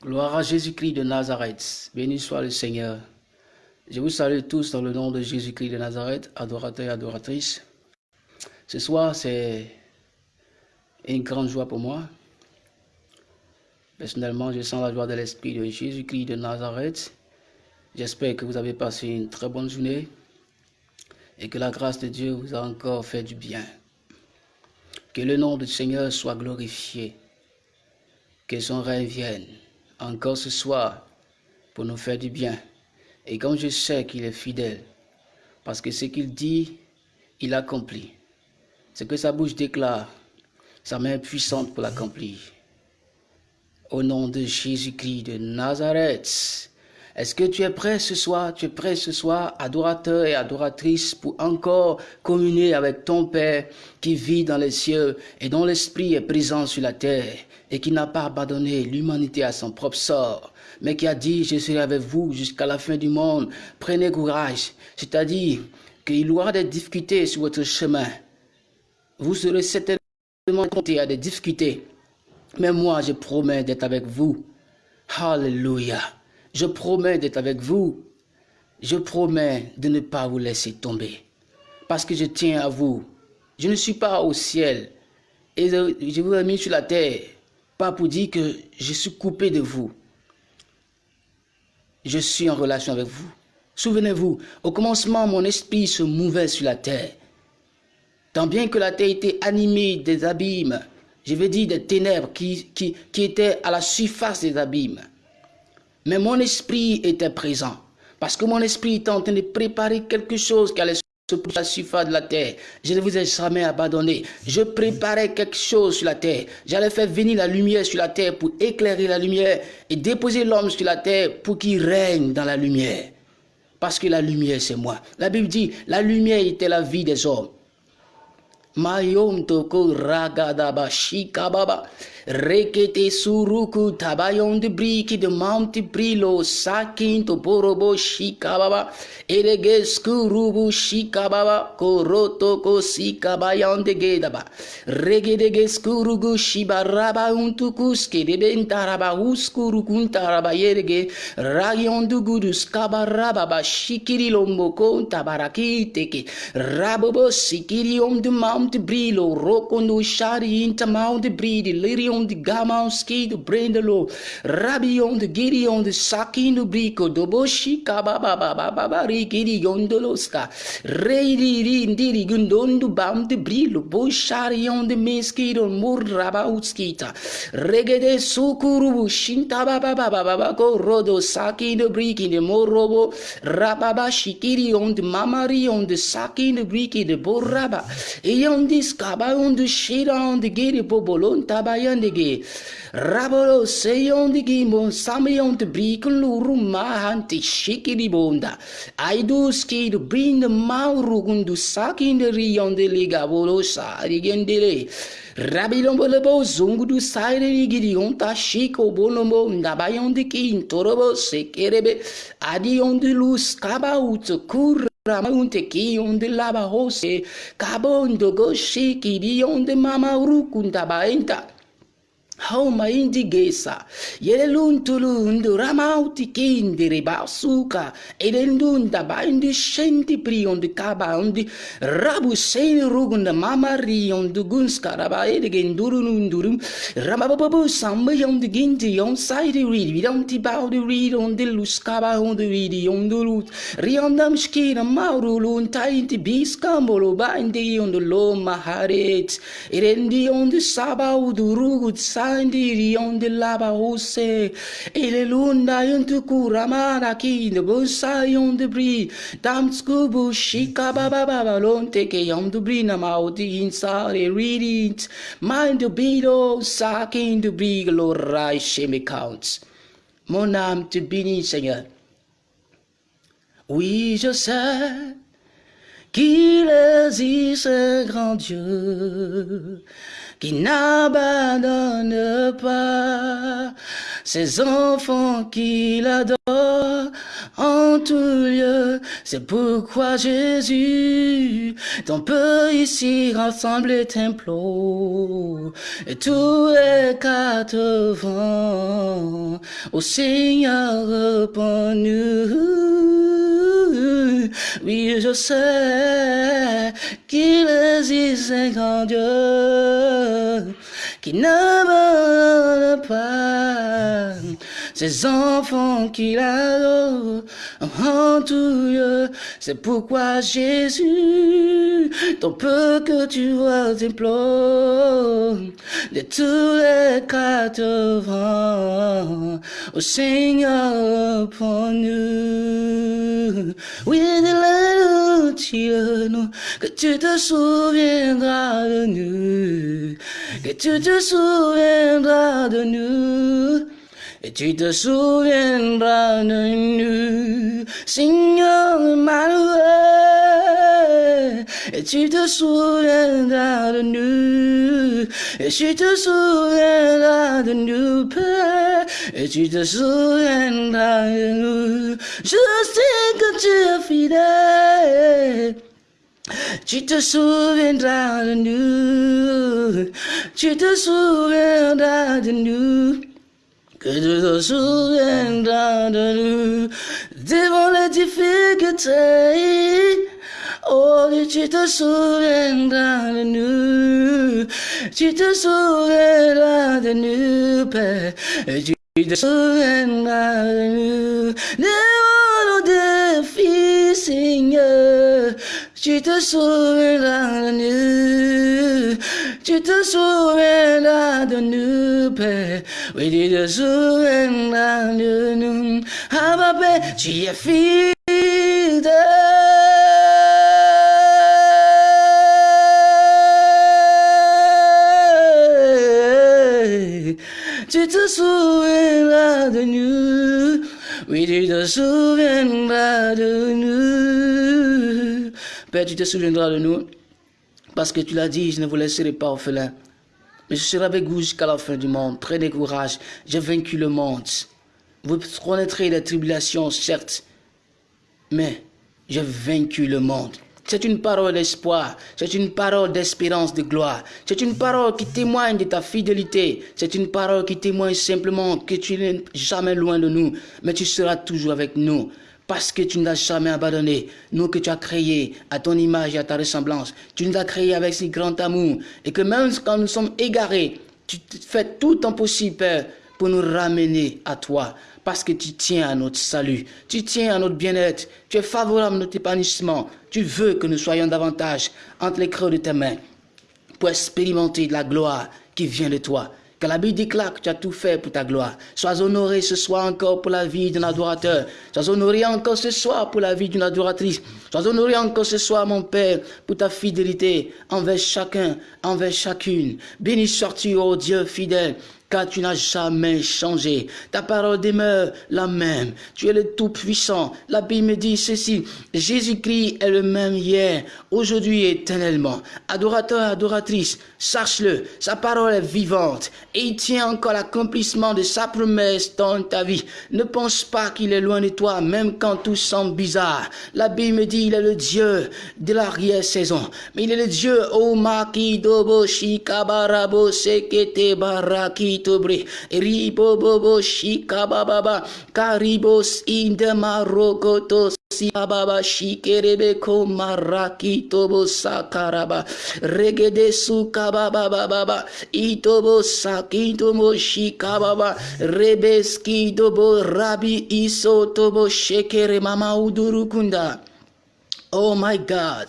Gloire à Jésus-Christ de Nazareth. Béni soit le Seigneur. Je vous salue tous dans le nom de Jésus-Christ de Nazareth, adorateurs et adoratrices. Ce soir, c'est une grande joie pour moi. Personnellement, je sens la joie de l'Esprit de Jésus-Christ de Nazareth. J'espère que vous avez passé une très bonne journée et que la grâce de Dieu vous a encore fait du bien. Que le nom du Seigneur soit glorifié. Que son règne vienne encore ce soir pour nous faire du bien. Et comme je sais qu'il est fidèle, parce que ce qu'il dit, il accomplit. Ce que sa bouche déclare, sa main puissante pour l'accomplir. Au nom de Jésus-Christ de Nazareth, est-ce que tu es prêt ce soir? Tu es prêt ce soir, adorateur et adoratrice, pour encore communier avec ton Père qui vit dans les cieux et dont l'Esprit est présent sur la terre et qui n'a pas abandonné l'humanité à son propre sort, mais qui a dit, je serai avec vous jusqu'à la fin du monde. Prenez courage. C'est-à-dire qu'il y aura des difficultés sur votre chemin. Vous serez certainement confrontés à des difficultés. Mais moi, je promets d'être avec vous. Alléluia. Je promets d'être avec vous. Je promets de ne pas vous laisser tomber. Parce que je tiens à vous. Je ne suis pas au ciel. Et je vous ai mis sur la terre pas pour dire que je suis coupé de vous. Je suis en relation avec vous. Souvenez-vous, au commencement, mon esprit se mouvait sur la terre. Tant bien que la terre était animée des abîmes, je veux dire des ténèbres qui, qui, qui étaient à la surface des abîmes. Mais mon esprit était présent. Parce que mon esprit était en train de préparer quelque chose qui allait pour la surface de la terre. Je ne vous ai jamais abandonné. Je préparais quelque chose sur la terre. J'allais faire venir la lumière sur la terre pour éclairer la lumière et déposer l'homme sur la terre pour qu'il règne dans la lumière. Parce que la lumière, c'est moi. La Bible dit, la lumière était la vie des hommes. Rekete suruku tabayon de briki de manti brilo sakin to borobo shikababa. Erege skurubu shikababa koroto ko sikabayon de gedaba. Regedege skurugu shibaraba untukuske de bentaraba uskuru kuntaraba yerege rayon du gudus kabaraba shikiri lomboko tabaraki teke. Rabobo sikiri om de mount brilo roko no shari inta mount bridi lirion de Gamanski, de Brendelo, Rabion, de Gideon, de Sakin, de Brico, de Boshi, Kababa, Rikiri, Yondoloska, Reidi, Indiri, Gundon, de Bam, de Brilo, Bosharion, de Meskido, Murrabauskita, Regede, Sukuru, Shinta, Baba, Baba, Rodo, Saki, de Briki, de Morobo, Rababa, Shikiri, on de Mamari, on de Saki, de Briki, de Boraba, et on discaba, on de Shira, on de Giri, Bobolon, Tabayan, de yondigi rabolo se yondigi mo sam te brikon luru mahanti shikidi bonda aidu skid bring mauru gundu sakinderi yondeli gabolo sa digendele Rabilombo bo zungu du saire ligiri onta shiko bonombo ndabayonde ki se kerebe adi onde luz kaba uto kur Ramaunte ki onde lava hose kabo ondogo shiki di onde mama urukunda baenta. hauma indigesa yeleluntulundu ramautikindireba basuka elendunda baindi shendi priondi kabaundi rabu sheni rugunda mamariondu gunskara elegendurununurum ramababu sambayondi gindi yon saidi read we don't baudi read on the luskaba on the read on the root riondam shkina maurulun tainti biskambolo baindi on lo maharet. Erendi on the sabaudu sa andiri onde laba ose ele lunda yuntu de busa yonde bri. Dam skubu shika baba baba ke yonde bri na mind the beat sakin de bri glorai shemi counts mon âme te bénit Seigneur. Oui je sais qu'il existe un grand Dieu qui n'abandonne pas ses enfants qu'il adore en tout lieu. C'est pourquoi Jésus, ton peu ici rassemblé t'implore. Et tous les quatre vents, au Seigneur, nous. Oui, je sais qu'il existe un grand Dieu qui ces enfants qu'il adore en tout lieu. C'est pourquoi Jésus, ton peu que tu vois t'implore de tous les quatre vents, au Seigneur pour nous. Oui, dis-le, que tu te souviendras de nous, que tu te souviendras de nous. Et tu te souviendras de nous, Seigneur Emmanuel. Et tu te souviendras de nous. Et tu te souviendras de nous, Père. Et tu te souviendras de nous. Je sais que tu es fidèle. Tu te souviendras de nous, tu te souviendras de nous, que tu te souviendras de nous, devant les difficultés. Oh, tu te souviendras de nous, tu te souviendras de nous, Père, tu te souviendras de nous, devant nos défis, Seigneur. Tu te souviendras de nous, tu te souviendras de nous, Père. Oui, tu te souviendras de nous. Ah, papa, tu es fidèle. Tu te souviendras de nous. Oui, tu te souviendras de nous. Père, tu te souviendras de nous. Parce que tu l'as dit, je ne vous laisserai pas orphelin. Mais je serai avec vous jusqu'à la fin du monde. Prenez courage. J'ai vaincu le monde. Vous connaîtrez les tribulations, certes. Mais j'ai vaincu le monde. C'est une parole d'espoir, c'est une parole d'espérance, de gloire. C'est une parole qui témoigne de ta fidélité. C'est une parole qui témoigne simplement que tu n'es jamais loin de nous, mais tu seras toujours avec nous. Parce que tu ne l'as jamais abandonné. Nous que tu as créés à ton image et à ta ressemblance. Tu nous as créés avec si grand amour. Et que même quand nous sommes égarés, tu fais tout ton possible, Père, pour nous ramener à toi parce que tu tiens à notre salut, tu tiens à notre bien-être, tu es favorable à notre épanouissement, tu veux que nous soyons davantage entre les creux de tes mains pour expérimenter la gloire qui vient de toi. Que la Bible déclare que tu as tout fait pour ta gloire. Sois honoré ce soir encore pour la vie d'un adorateur. Sois honoré encore ce soir pour la vie d'une adoratrice. Sois honoré encore ce soir, mon Père, pour ta fidélité envers chacun, envers chacune. Béni sois-tu, ô Dieu fidèle, car tu n'as jamais changé. Ta parole demeure la même. Tu es le Tout-Puissant. La Bible me dit ceci, Jésus-Christ est le même hier, aujourd'hui et éternellement. Adorateur, adoratrice, sache-le, sa parole est vivante et il tient encore l'accomplissement de sa promesse dans ta vie. Ne pense pas qu'il est loin de toi, même quand tout semble bizarre. La Bible me dit, il est le Dieu de l'arrière-saison, mais il est le Dieu, oh maki dobo shikabarabo sekete baraki tobre ribo bobo shika baba karibos indema rogotos si baba shikerebe ko maraki tobo sakaraba regede suka baba baba itobo sakitomo shika baba rebeski dobo rabi iso tobo shekere mama udurukunda oh my god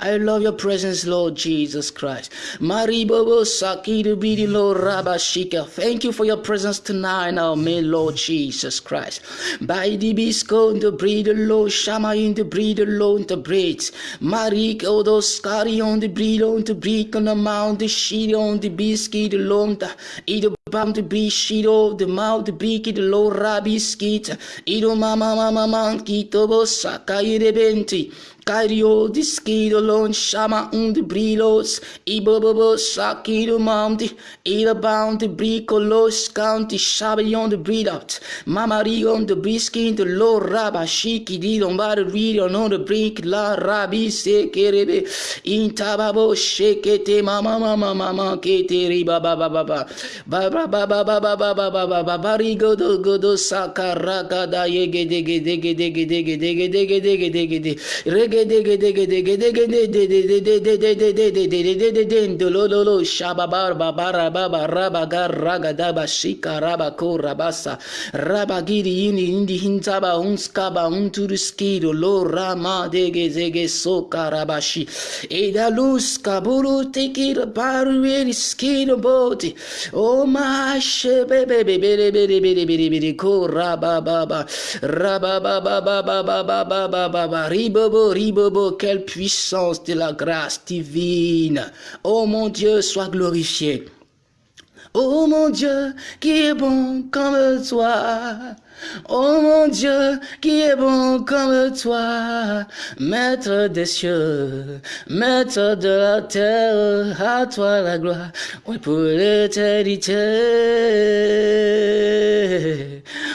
I love your presence, Lord Jesus Christ. Maribobo Sakidu Bidi Lord Rabashika. Thank you for your presence tonight, oh, our may Lord Jesus Christ. By the bisco the breed Lord Shama in the breed alone the breeds. Marik Odo Skari on the breed on the breed on the mount the sheet on the biscuit alone the either Bam the shido the mouth the the low rabbi skeet. Ido mama mama man kito bo sakai de benti. Cario, disquido, lon, chama um de brilos, e bobobo, saquido, monte, e the bound, bricolos, county, chabillon de bridout, mamarigon de briskin, de lo raba, chiki, di lombar, rido, non de brink, la rabi, se kerebe, in tababo, shekete, mama, mama, mama, kete, riba, ba, ba, ba, ba, ba, ba, ba, ba, ba, ba, ba, ba, ba, ba, ba, barigo, do, go, do, sakaraka, da, yege, dege, dege, dege, dege, dege, dege, dege, dege, dege, Dololo shababar babara baba quelle puissance de la grâce divine. Oh mon Dieu, sois glorifié. Oh mon Dieu, qui est bon comme toi. Oh mon Dieu, qui est bon comme toi, Maître des cieux, Maître de la terre, à toi la gloire, oui pour l'éternité.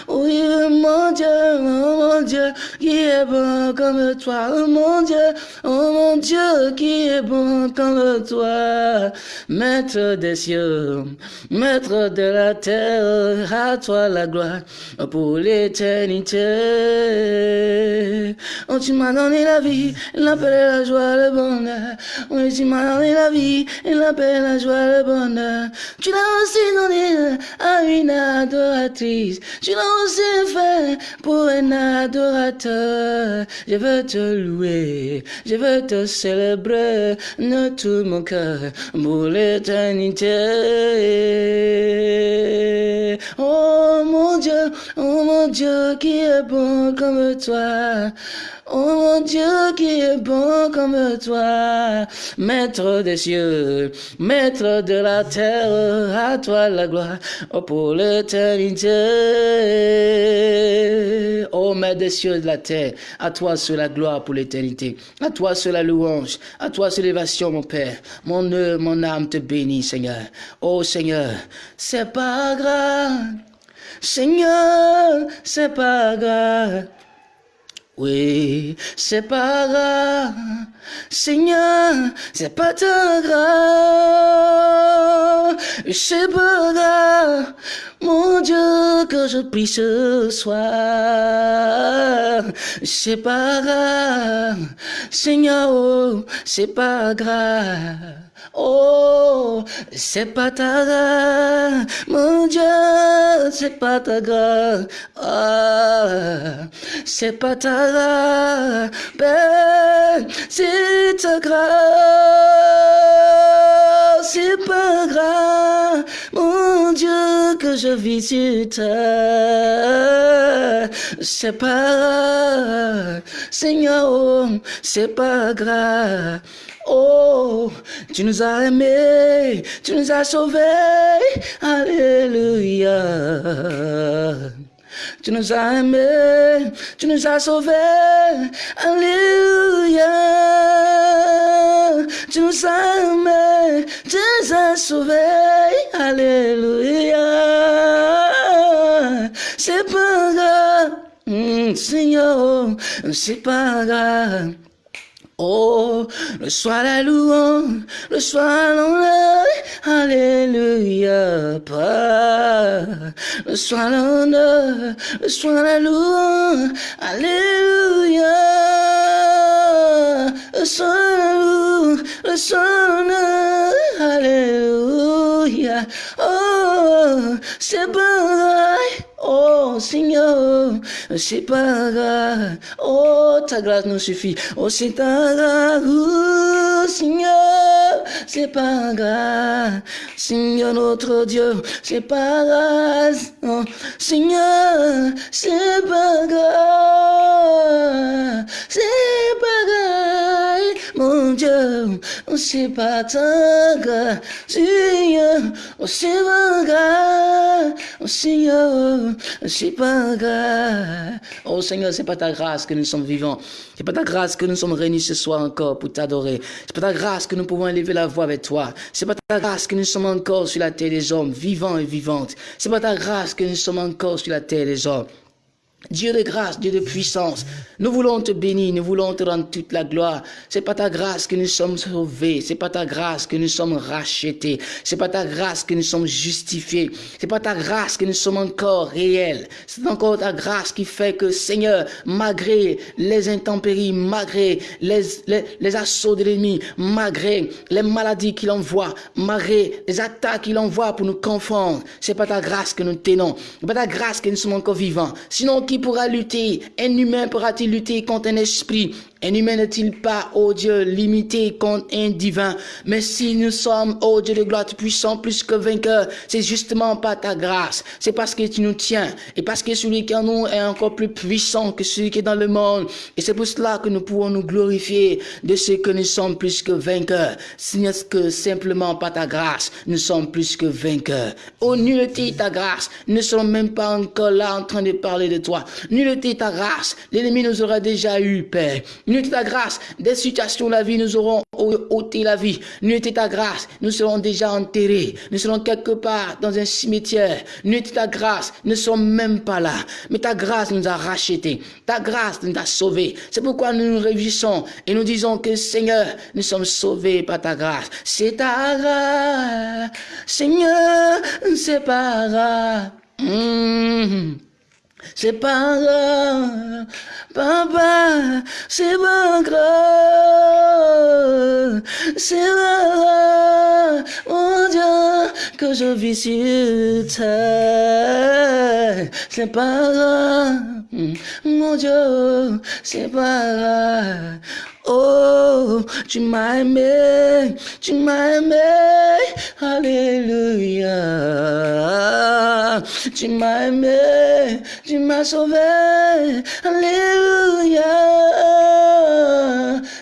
Oui, mon Dieu, oh mon Dieu, qui est bon comme toi, oh mon Dieu, oh mon Dieu, qui est bon comme toi, Maître des cieux, Maître de la terre, à toi la gloire, pour l'éternité. Oh, tu m'as donné la vie, la paix, la joie, le bonheur. Oui, tu m'as donné la vie, la paix, la joie, le bonheur. Tu l'as aussi donné à une adoratrice. Tu l'as aussi fait pour un adorateur. Je veux te louer, je veux te célébrer de tout mon cœur pour l'éternité. Oh mon Dieu, oh mon Dieu qui est bon comme toi. Oh mon Dieu qui est bon comme toi, Maître des cieux, Maître de la terre, à toi la gloire, oh pour l'éternité. Oh Maître des cieux de la terre, à toi seule la gloire pour l'éternité, à toi seule la louange, à toi seule l'élévation mon Père. Mon œuvre, mon âme te bénit Seigneur. Oh Seigneur, c'est pas grave. Seigneur, c'est pas grave. Oui, c'est pas grave. Seigneur, c'est pas très grave. C'est pas grave. Mon Dieu, que je prie ce soir. C'est pas grave. Seigneur, oh, c'est pas grave. Oh, c'est pas ta mon Dieu, c'est pas ta ah, c'est pas ta grâce, ben, c'est ta grâce, c'est pas grave, mon Dieu, que je vis sur terre, c'est pas Seigneur, c'est pas grave. Oh, tu nous as aimés, tu nous as sauvés, Alléluia. Tu nous as aimés, tu nous as sauvés, Alléluia. Tu nous as aimés, tu nous as sauvés, Alléluia. C'est pas grave, mm, Seigneur, c'est pas grave. Oh, le soir la louange, le soir l'honneur, Alléluia. Le soir l'honneur, le soir la louange, Alléluia. Le soir la louange, le soir l'honneur, Alléluia. Oh, c'est bon, Oh Seigneur, c'est pas grave. Oh, ta grâce nous suffit. Oh, c'est ta grâce. Oh, Seigneur, c'est pas grave. Seigneur notre Dieu, c'est pas grave. Oh, Seigneur, c'est pas grave. C'est pas grave. Mon Dieu, oh, c'est pas ta grâce. Seigneur, oh, c'est pas grave. oh Seigneur, c'est pas. Oh Seigneur, c'est pas ta grâce que nous sommes vivants. C'est pas ta grâce que nous sommes réunis ce soir encore pour t'adorer. C'est pas ta grâce que nous pouvons élever la voix avec toi. C'est pas ta grâce que nous sommes encore sur la terre des hommes, vivants et vivantes. C'est pas ta grâce que nous sommes encore sur la terre des hommes. Dieu de grâce, Dieu de puissance, nous voulons te bénir, nous voulons te rendre toute la gloire. C'est pas ta grâce que nous sommes sauvés, c'est pas ta grâce que nous sommes rachetés, c'est pas ta grâce que nous sommes justifiés, c'est pas ta grâce que nous sommes encore réels. C'est encore ta grâce qui fait que, Seigneur, malgré les intempéries, malgré les, les, assauts de l'ennemi, malgré les maladies qu'il envoie, malgré les attaques qu'il envoie pour nous confondre, c'est pas ta grâce que nous tenons, c'est pas ta grâce que nous sommes encore vivants. Sinon, pourra lutter Un humain pourra-t-il lutter contre un esprit? Un humain n'est-il pas, oh Dieu, limité contre un divin? Mais si nous sommes, oh Dieu de gloire, puissant plus que vainqueur, c'est justement pas ta grâce. C'est parce que tu nous tiens. Et parce que celui qui en nous est encore plus puissant que celui qui est dans le monde. Et c'est pour cela que nous pouvons nous glorifier de ce que nous sommes plus que vainqueurs. Ce n'est que simplement pas ta grâce, nous sommes plus que vainqueurs. Oh, nullité ta grâce. Nous ne sommes même pas encore là en train de parler de toi. Nullité ta grâce. L'ennemi nous aura déjà eu, Père. Nulle ta grâce, des situations de la vie, nous aurons ôté la vie. Nulle ta grâce, nous serons déjà enterrés. Nous serons quelque part dans un cimetière. Nulle ta grâce, nous ne sommes même pas là. Mais ta grâce nous a rachetés. Ta grâce nous a sauvés. C'est pourquoi nous nous réjouissons et nous disons que Seigneur, nous sommes sauvés par ta grâce. C'est ta grâce. Seigneur, c'est pas grâce. Mmh. C'est pas grave, papa, c'est pas grave, c'est grave, mon Dieu, que je vis sur terre. C'est pas grave, mon Dieu, c'est pas grave. Oh, Jemima, Jemima, hallelujah. Jemima, Jemima, sauvé, hallelujah.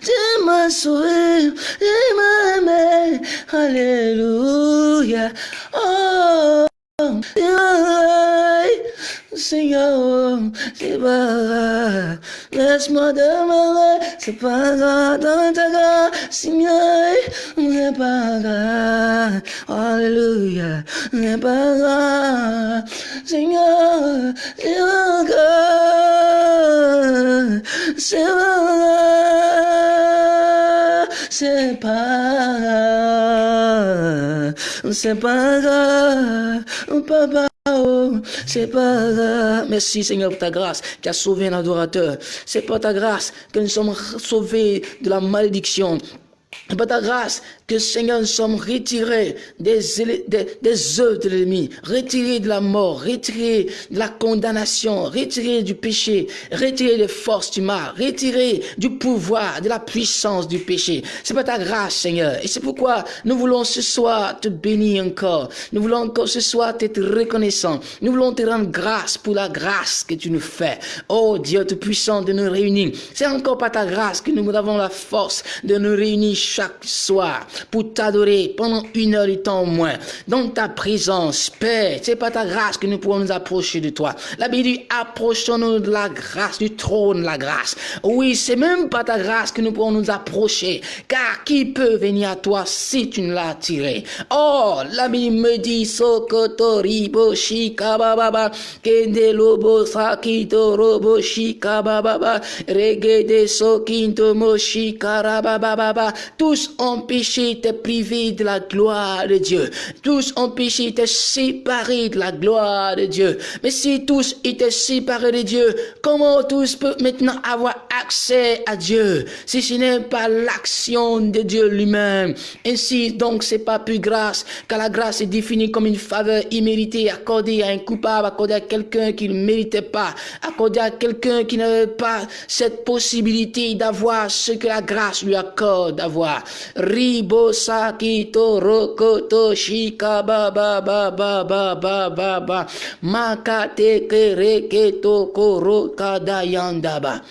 Jemima, sauvé, Jemima, hallelujah. Oh, Jemima. Senhor, se paga, laisse-moi demeurer, se paga, dans ta grâce, Seigneur, ne para, Alléluia, ne é para, Seigneur, se paga, se paga, se paga, se paga, papa. Oh, c'est pas. Merci Seigneur pour ta grâce qui a sauvé un adorateur. C'est pas ta grâce que nous sommes sauvés de la malédiction. C'est pas ta grâce que Seigneur, nous sommes retirés des, des, des œuvres de l'ennemi, retirés de la mort, retirés de la condamnation, retirés du péché, retirés des forces du mal, retirés du pouvoir, de la puissance du péché. C'est pas ta grâce, Seigneur. Et c'est pourquoi nous voulons ce soir te bénir encore. Nous voulons encore ce soir t'être reconnaissant. Nous voulons te rendre grâce pour la grâce que tu nous fais. Oh Dieu tout puissant de nous réunir. C'est encore pas ta grâce que nous avons la force de nous réunir chaque soir pour t'adorer pendant une heure de temps au moins, dans ta présence, Père. C'est pas ta grâce que nous pouvons nous approcher de toi. La Bible dit, approchons-nous de la grâce, du trône de la grâce. Oui, c'est même pas ta grâce que nous pouvons nous approcher, car qui peut venir à toi si tu ne l'as attiré? Oh, la Bible me dit, Sokoto ribo shikababa, kende lobo sakito robo shikababa, regede tous ont péché t'es privé de la gloire de Dieu. Tous ont péché, t'es séparé de la gloire de Dieu. Mais si tous étaient séparés de Dieu, comment tous peuvent maintenant avoir accès à Dieu si ce n'est pas l'action de Dieu lui-même? Ainsi, donc, c'est pas plus grâce, car la grâce est définie comme une faveur imméritée accordée à un coupable, accordée à quelqu'un qui ne méritait pas, accordée à quelqu'un qui n'avait pas cette possibilité d'avoir ce que la grâce lui accorde d'avoir. Ribo sakito rokoto shika ba ba ba ba ba ba ba ba.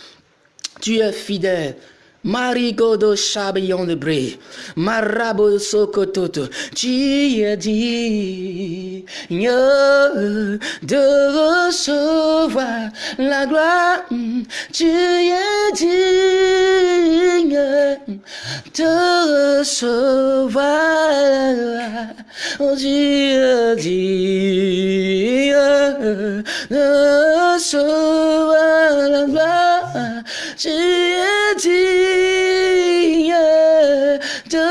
Tu es fidèle. Marigodo Chabion de Bré, Marabo Sokototo, tu de recevoir la gloire, tu es digne de recevoir. La gloire, tu as dit de recevoir la gloire, tu es digne de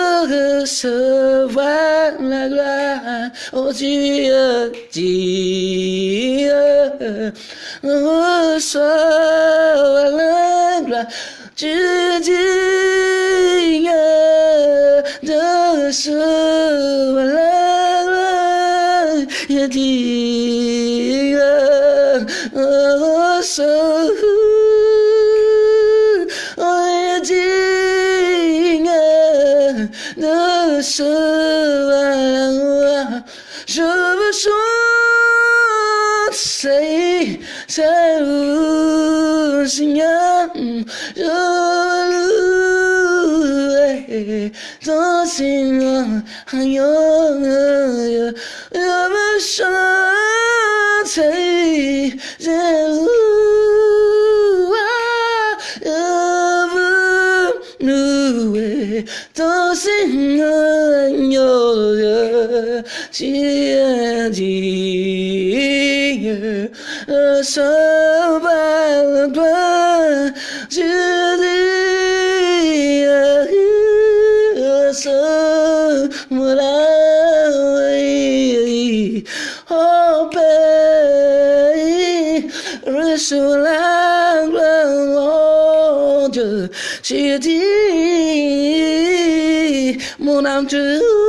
recevoir la gloire. Oh Dieu, Dieu, recevoir la gloire. Dieu, Dieu, de recevoir la gloire. Je veux chanter, c'est le Seigneur. Je veux ton Seigneur. Je veux chanter, c'est ton tu as dit, sauve-toi, tu dis, sauve-moi, oh Père, reçois la gloire, Dieu, tu dis, mon âme te plaît, tu es digne, je veux te comme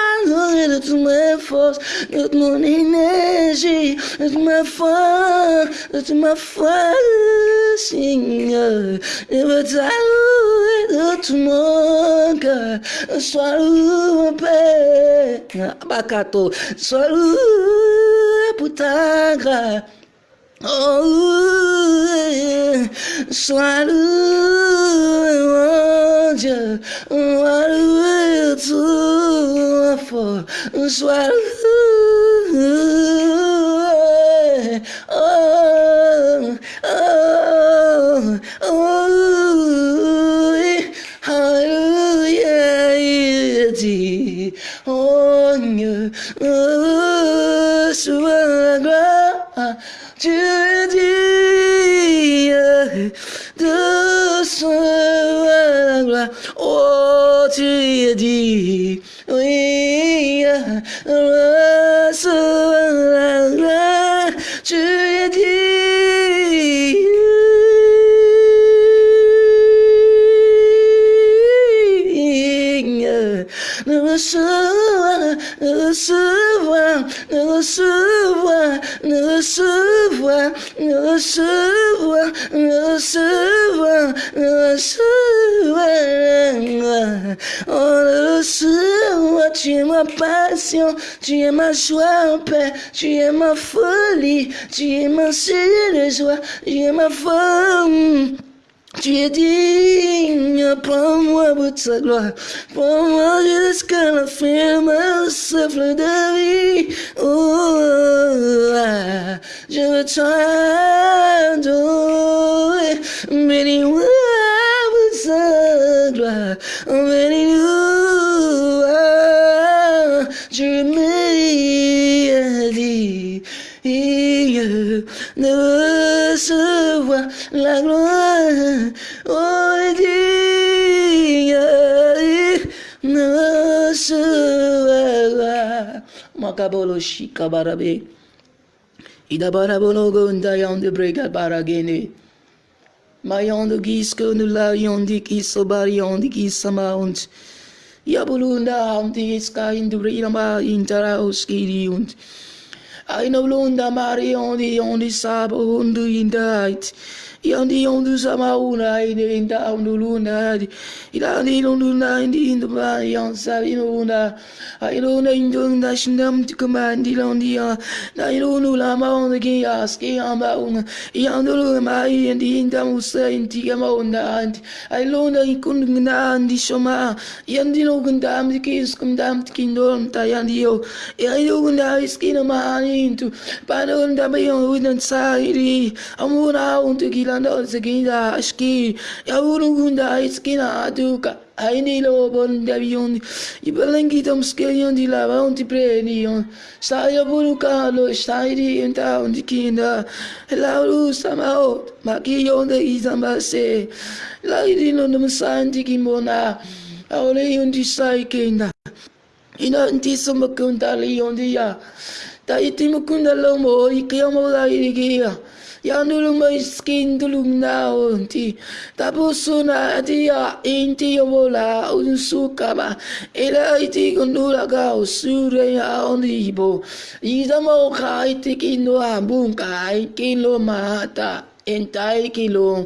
te de toute force, de mon énergie, de ma foi, de ma foi, Seigneur, je veux t'adorer de tout mon cœur, sois loué, Père, Bakato, sois loué pour ta. Oh, sois loué, mon Dieu, sois loué tout ma foi, sois loué. Oh, oh, oh, hallelujah, il dit, oh, oh, sois la gloire. Tu dis de la gloire. Oh, tu dis, oui, recevoir la gloire. Tu dis. recevoir, recevoir, recevoir, recevoir, recevoir, recevoir, recevoir. Oh, recevoir, tu es ma passion, tu es ma joie en paix, tu es ma folie, tu es ma de joie, tu es ma femme. Tu es digne, souffle de vie. Oh, je veux t'adorer, bénis-moi pour ta gloire, bénis-nous, je mérite de recevoir la gloire. makabolo shikabarabe. Idabarabolo gonda yondu brega baragene. Mayondu gisko nula yondi kisobar yondi kisamount. Yabulunda hamdi iska mari yondi yondi sabo hundu indait. Yandi yondu sama una ini inda undu luna di. Ila di lundu na indi indu ba yang sabi una. Ailo na indu na shindam tukuma indi lundi ya. Na ilo nu la ma onde ki aski amba una. Yang dulu ma ini inda musa inti kama una anti. Ailo na ikundu na indi shoma. Yandi lu gundam tiki iskum dam tiki indolm ta yandi yo. Ailo gundam iski na ma ani intu. Panu gundam yon udan sahiri. Amuna untuk gila anda dan sekinda aski yaburu gunda iskina aduka aini lo bon davion ibalengi tom skelion di lava un ti prenion sta yaburu kalo sta iri enta un di kinda la ru samao ma ki yon de izambase la iri no nom santi kimona aole yon di sai kinda ina nti somo kunda yon di ta itimo kunda lo mo ikiamo la iri yang dulu miskin dulu nanti tak bosan hati ya inti yang bola unsur kama ila itu kundula kau sura ya onti ibu. Ida mau kai tiki no ambung kai kilo mata entai kilo.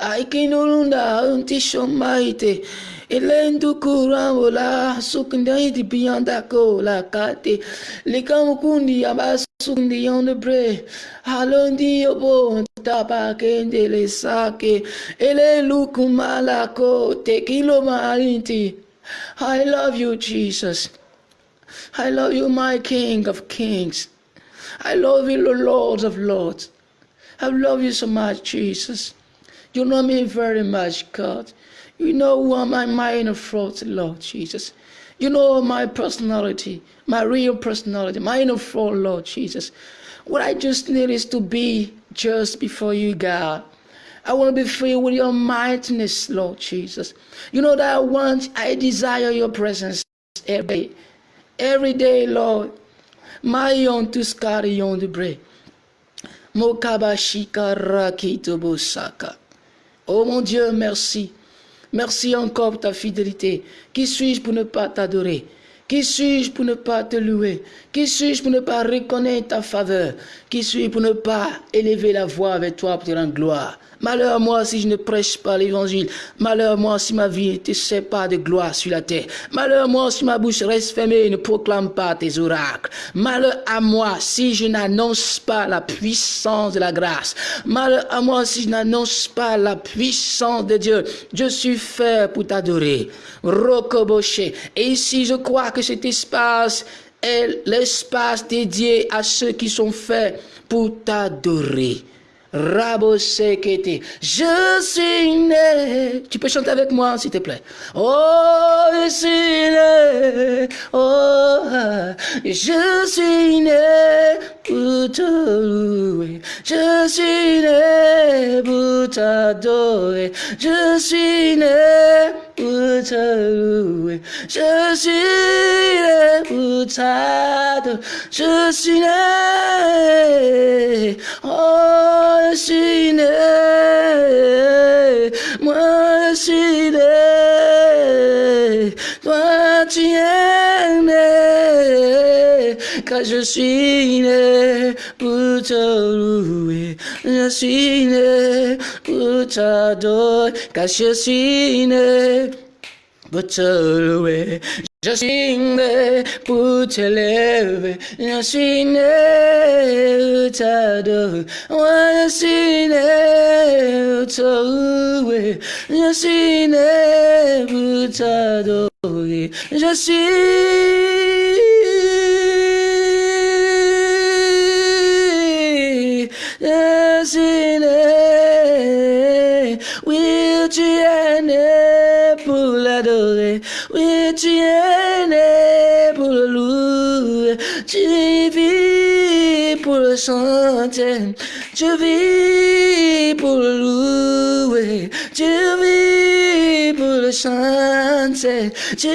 Ai kilo nunda unti shomaite kuramo la sukndai di biyanda ko la kate likam kundi abas sundi on the bre halondi obo tapa kende le sake. Ele lukumala ko tekilo marinti I love you Jesus. I love you my King of Kings. I love you Lord of Lords. I love you so much Jesus. You know me very much God you know who am I minor fraud Lord Jesus you know my personality, my real personality, my inner fault, Lord Jesus. What I just need is to be just before you, God. I want to be filled with your mightiness, Lord Jesus. You know that I want, I desire your presence every day. Every day, Lord. My own to scary on the bread. Mokabashika rakito bosaka. Oh mon Dieu, merci. Merci encore pour ta fidélité. Qui suis-je pour ne pas t'adorer? Qui suis-je pour ne pas te louer? Qui suis-je pour ne pas reconnaître ta faveur? Qui suis-je pour ne pas élever la voix avec toi pour te rendre gloire? Malheur à moi si je ne prêche pas l'évangile. Malheur à moi si ma vie ne sait pas de gloire sur la terre. Malheur à moi si ma bouche reste fermée et ne proclame pas tes oracles. Malheur à moi si je n'annonce pas la puissance de la grâce. Malheur à moi si je n'annonce pas la puissance de Dieu. Je suis fait pour t'adorer. Rokoboché. Et ici, je crois que cet espace est l'espace dédié à ceux qui sont faits pour t'adorer. Rabo Sekete. Je suis né. Tu peux chanter avec moi, s'il te plaît. Oh, je suis né. Oh, je suis né pour te louer. Je suis né pour. Je suis né te. Je suis né. Je suis né. Oh, je suis né, toi tu es né, car je suis né pour te louer, je suis né pour t'adorer, car je suis né pour te louer. Je suis né pour te lever, je suis né pour t'adorer, moi je suis né tu vis pour le chanter, tu vis pour le louer, tu vis pour le chanter, tu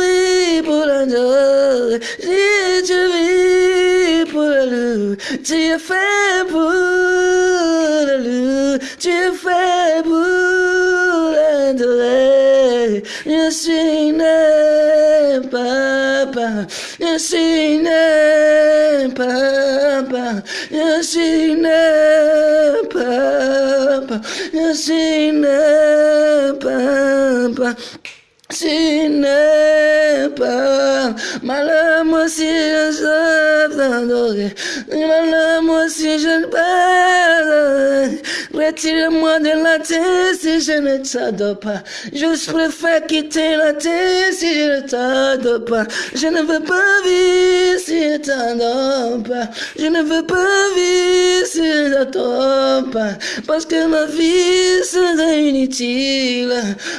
vis pour l'adorer, tu vis pour le louer, tu es fait pour le louer, tu es fait pour l'adorer, je suis né, Yesine Papa. Yesine Papa. Yesine Papa. Sine Papa. Malamo si es adoré moi si je ne peux Retire-moi de la terre si je ne t'adore pas. Je préfère quitter la terre si je ne t'adore pas. Je ne veux pas vivre si je t'adore pas. Je ne veux pas vivre si je t'adore pas. Parce que ma vie sera inutile.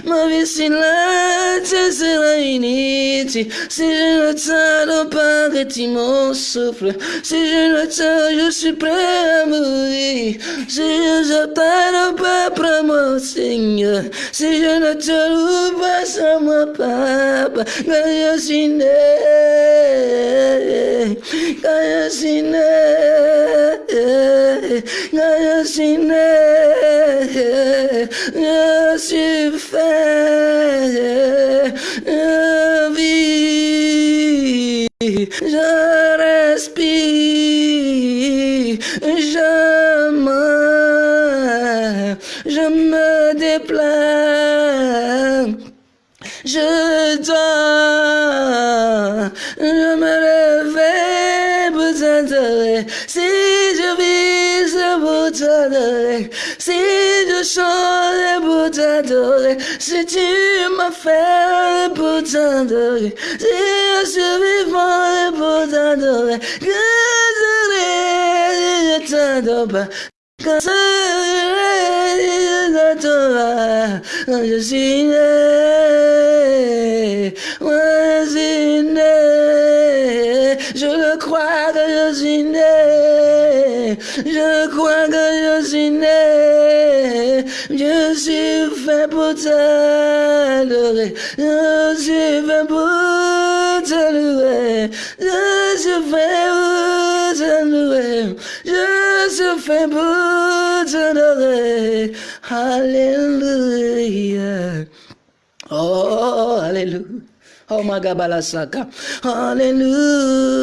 Ma vie c'est là c'est sera inutile si je ne t'adore pas, retire mon souffle. Si je ne Coração supremo e seja para para mocinha, seja na só uma papa, ganha chinê, ganha chinê, ganha chinê, ganha chinê, ganha chinê, já respira. Si tu m'as fait pour t'adorer, si je suis vivant pour t'adorer, que je t'adore pas, quand je suis né, moi je suis né, je le crois que je suis né, je crois que j'ai fait pour t'adorer, j'ai fait pour t'adorer, j'ai fait pour t'adorer, j'ai fait pour t'adorer, Alléluia. Oh, Alléluia. Oh my God, Balasaka. Hallelujah.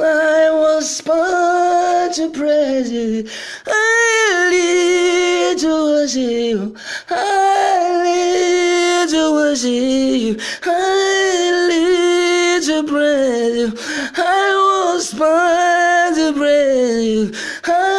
I was born to praise you. I live to worship you. I live to worship you. I live to praise you. I was born to praise you. I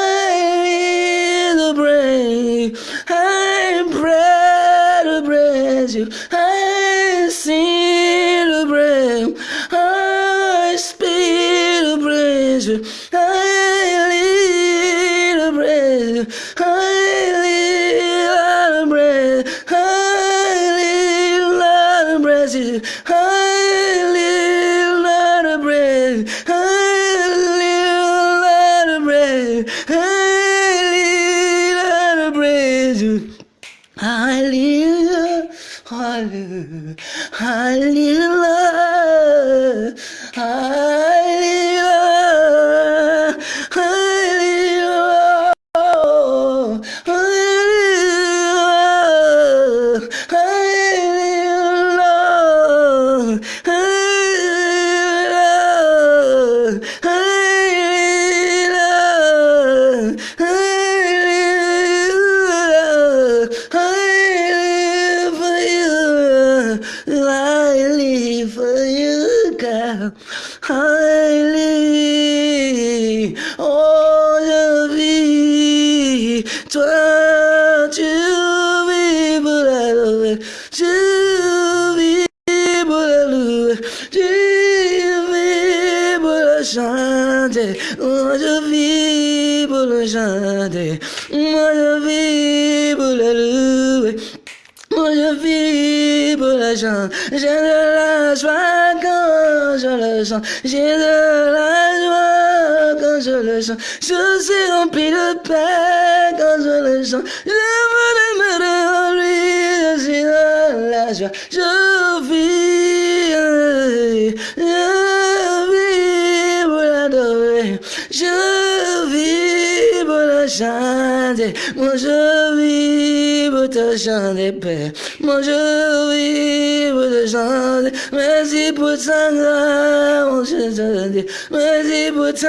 le j'ai de la joie quand je le chante, je suis rempli de paix quand je le chante, je veux demeurer en lui, je dans la joie, je vis, je vis pour l'adorer, je vis pour la chanter. moi je vis pour te chanter, Père. Je te chanter. Merci pour ta grâce, Merci pour ta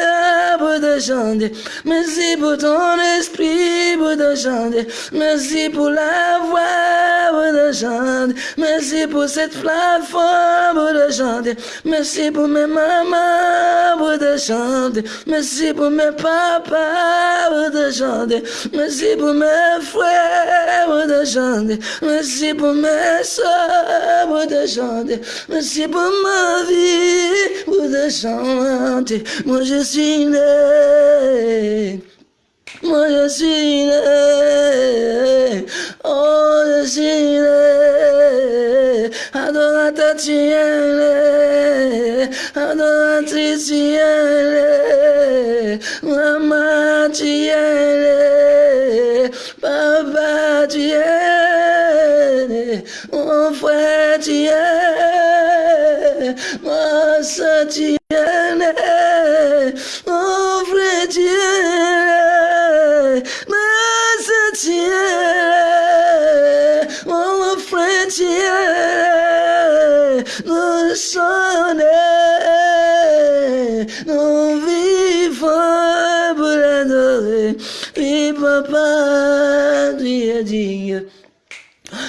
grâce, pour te chanter. Merci pour ton esprit, pour te chanter. Merci pour la voix, pour te chanter. Merci pour cette plateforme, pour te chanter. Merci pour mes mamans, pour te chanter. Merci pour mes papas, pour te chanter. Merci pour mes frères, pour te chanter. Merci pour mes soeurs, pour te chanter. Merci pour ma vie, pour te chanter. Moi je suis né. Moi je suis né. Oh, je suis né. Adorateur, tu es né. Adoratrice, tu es né. Maman, tu es né. Papa, tu es né. Mon frère, tu es Ma soeur, tu es né. Mon frère, tu es Ma soeur, tu es Mon frère,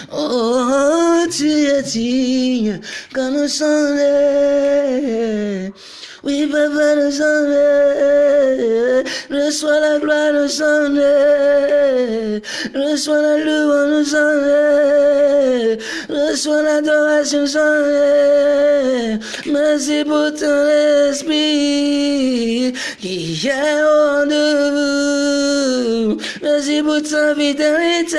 Oh, tu es digne quand nous sommes nés. Oui, papa, nous sommes nés. Reçois la gloire, nous sommes nés. Reçois la louange, nous sommes nés. Reçois l'adoration, nous sommes nés. Merci pour ton esprit qui est de vous. Merci pour ta fidélité.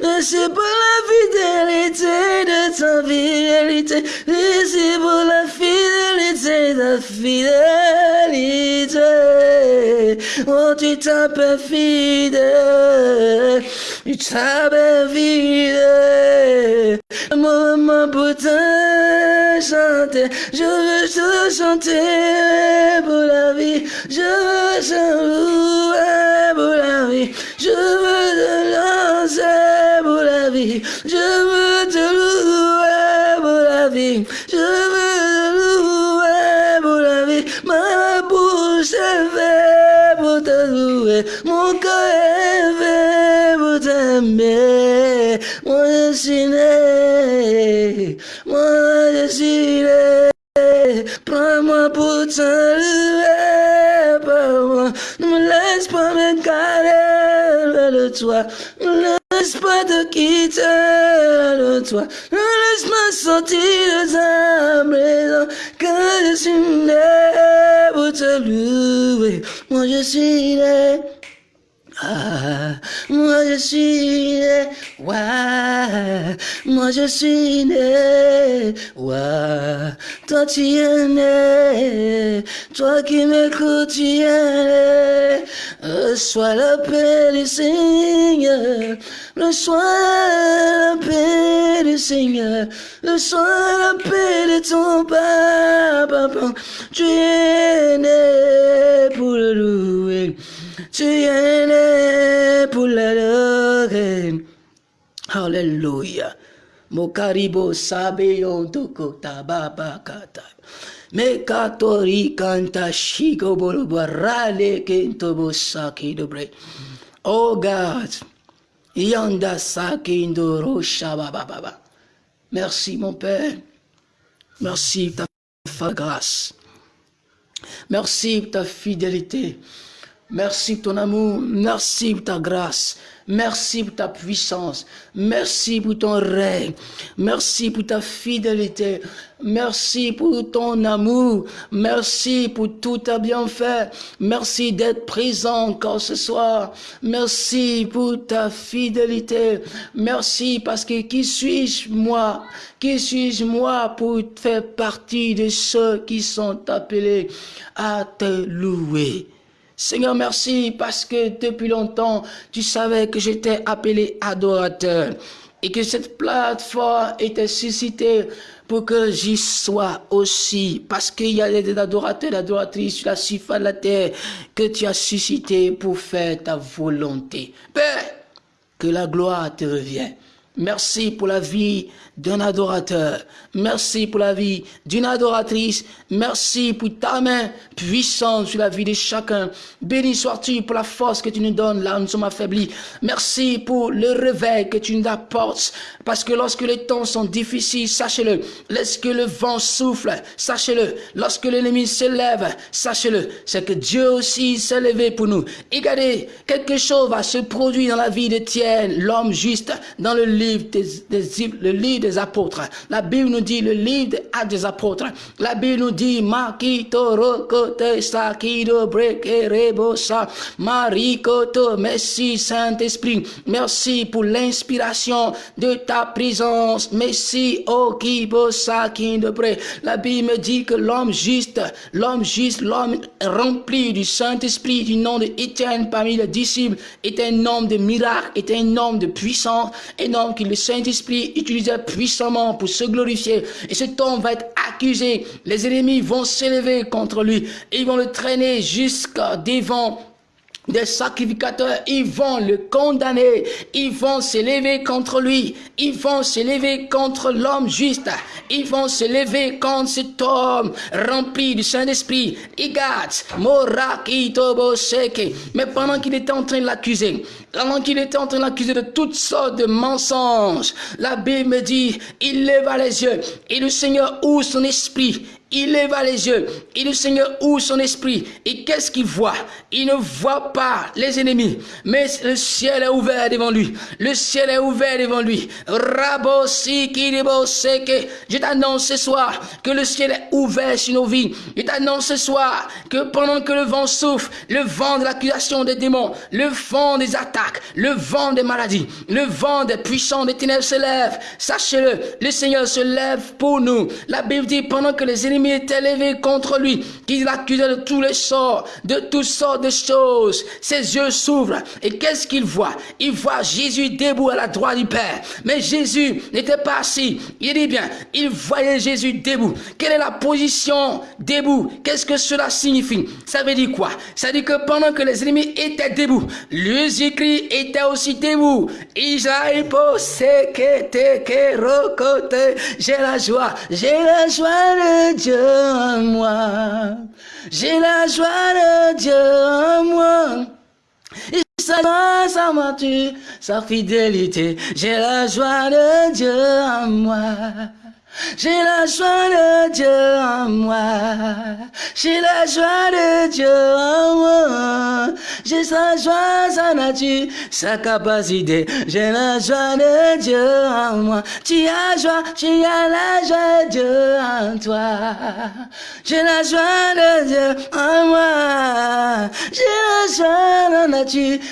Merci pour la fidélité de ta fidélité. Merci pour la fidélité fidélité. Oh, tu t'appelles fidèle. Tu t'appelles fidèle. Moment pour te chanter. Je veux te chanter pour la vie. Je veux te louer pour la vie. Je veux te lancer pour la vie. Je veux te te. Ne me laisse pas m'égarer de toi. Ne me laisse pas te quitter de toi. Ne laisse pas sortir de ta maison. Car je suis né pour te louer. Moi je suis né. Ah, moi je suis né, ouais, moi je suis né, ouais, toi tu es né, toi qui m'écoutes tu es né, reçois la paix du Seigneur, reçois la paix du Seigneur, reçois la paix de ton papa, tu es né pour le louer. Pour l'adorer. Alléluia. Mokaribo sabe yondoko tababakata. Mekatori kanta shiko bolobarale kento bosaki dobre. Oh God. Yanda sakindo rosha baba. Merci mon Père. Merci ta grâce. Merci ta fidélité. Merci pour ton amour, merci pour ta grâce, merci pour ta puissance, merci pour ton règne, merci pour ta fidélité, merci pour ton amour, merci pour tout ta bienfait, merci d'être présent encore ce soir, merci pour ta fidélité, merci parce que qui suis-je moi, qui suis-je moi pour faire partie de ceux qui sont appelés à te louer. Seigneur, merci parce que depuis longtemps, tu savais que j'étais appelé adorateur. et que cette plateforme était suscitée pour que j'y sois aussi. Parce qu'il y a des adorateurs, des adoratrices sur la surface de la terre que tu as suscité pour faire ta volonté. Père, que la gloire te revienne. Merci pour la vie d'un adorateur. Merci pour la vie d'une adoratrice. Merci pour ta main puissante sur la vie de chacun. Béni sois-tu pour la force que tu nous donnes là où nous sommes affaiblis. Merci pour le réveil que tu nous apportes. Parce que lorsque les temps sont difficiles, sachez-le. Lorsque le vent souffle, sachez-le. Lorsque l'ennemi se lève, sachez-le. C'est que Dieu aussi s'est levé pour nous. Et regardez, quelque chose va se produire dans la vie de Tienne, l'homme juste, dans le livre des, le livre des apôtres. La Bible nous dit le livre des des apôtres. La Bible nous dit Makito rokote sakido. Merci Saint-Esprit. Merci pour l'inspiration de ta présence. Merci Okibo près. La Bible me dit que l'homme juste, l'homme juste, l'homme rempli du Saint-Esprit, du nom de Étienne parmi les disciples, est un homme de miracles, est un homme de puissance, un homme que le Saint-Esprit utilisait puissamment pour se glorifier. Et cet homme va être accusé. Les ennemis vont s'élever contre lui. Et ils vont le traîner jusqu'à devant des sacrificateurs, ils vont le condamner, ils vont s'élever contre lui, ils vont s'élever contre l'homme juste, ils vont s'élever contre cet homme rempli du Saint-Esprit. Mais pendant qu'il était en train de l'accuser, pendant qu'il était en train de l'accuser de toutes sortes de mensonges, la Bible me dit, il leva les yeux. Et le Seigneur ouvre son esprit il leva les yeux et le Seigneur ouvre son esprit? Et qu'est-ce qu'il voit? Il ne voit pas les ennemis, mais le ciel est ouvert devant lui. Le ciel est ouvert devant lui. Je t'annonce ce soir que le ciel est ouvert sur nos vies. Je t'annonce ce soir que pendant que le vent souffle, le vent de l'accusation des démons, le vent des attaques, le vent des maladies, le vent des puissants des ténèbres se lève. Sachez-le, le Seigneur se lève pour nous. La Bible dit pendant que les ennemis est élevé contre lui, qu'il l'accusait de tous les sorts, de toutes sortes de choses. Ses yeux s'ouvrent et qu'est-ce qu'il voit? Il voit Jésus debout à la droite du Père. Mais Jésus n'était pas assis. Il dit bien, il voyait Jésus debout. Quelle est la position debout? Qu'est-ce que cela signifie? Ça veut dire quoi? Ça veut dire que pendant que les ennemis étaient debout, les écrits étaient aussi debout. J'ai la joie, j'ai la joie de Dieu en moi. J'ai la joie de Dieu en moi. Et sa grâce, sa mature, sa fidélité. J'ai la joie de Dieu en moi. J'ai la joie de Dieu en moi. J'ai la joie de Dieu en moi. J'ai sa joie, sa nature, sa capacité. J'ai la joie de Dieu en moi. Tu as joie, tu as la joie de Dieu en toi. J'ai la joie de Dieu en moi. J'ai la joie,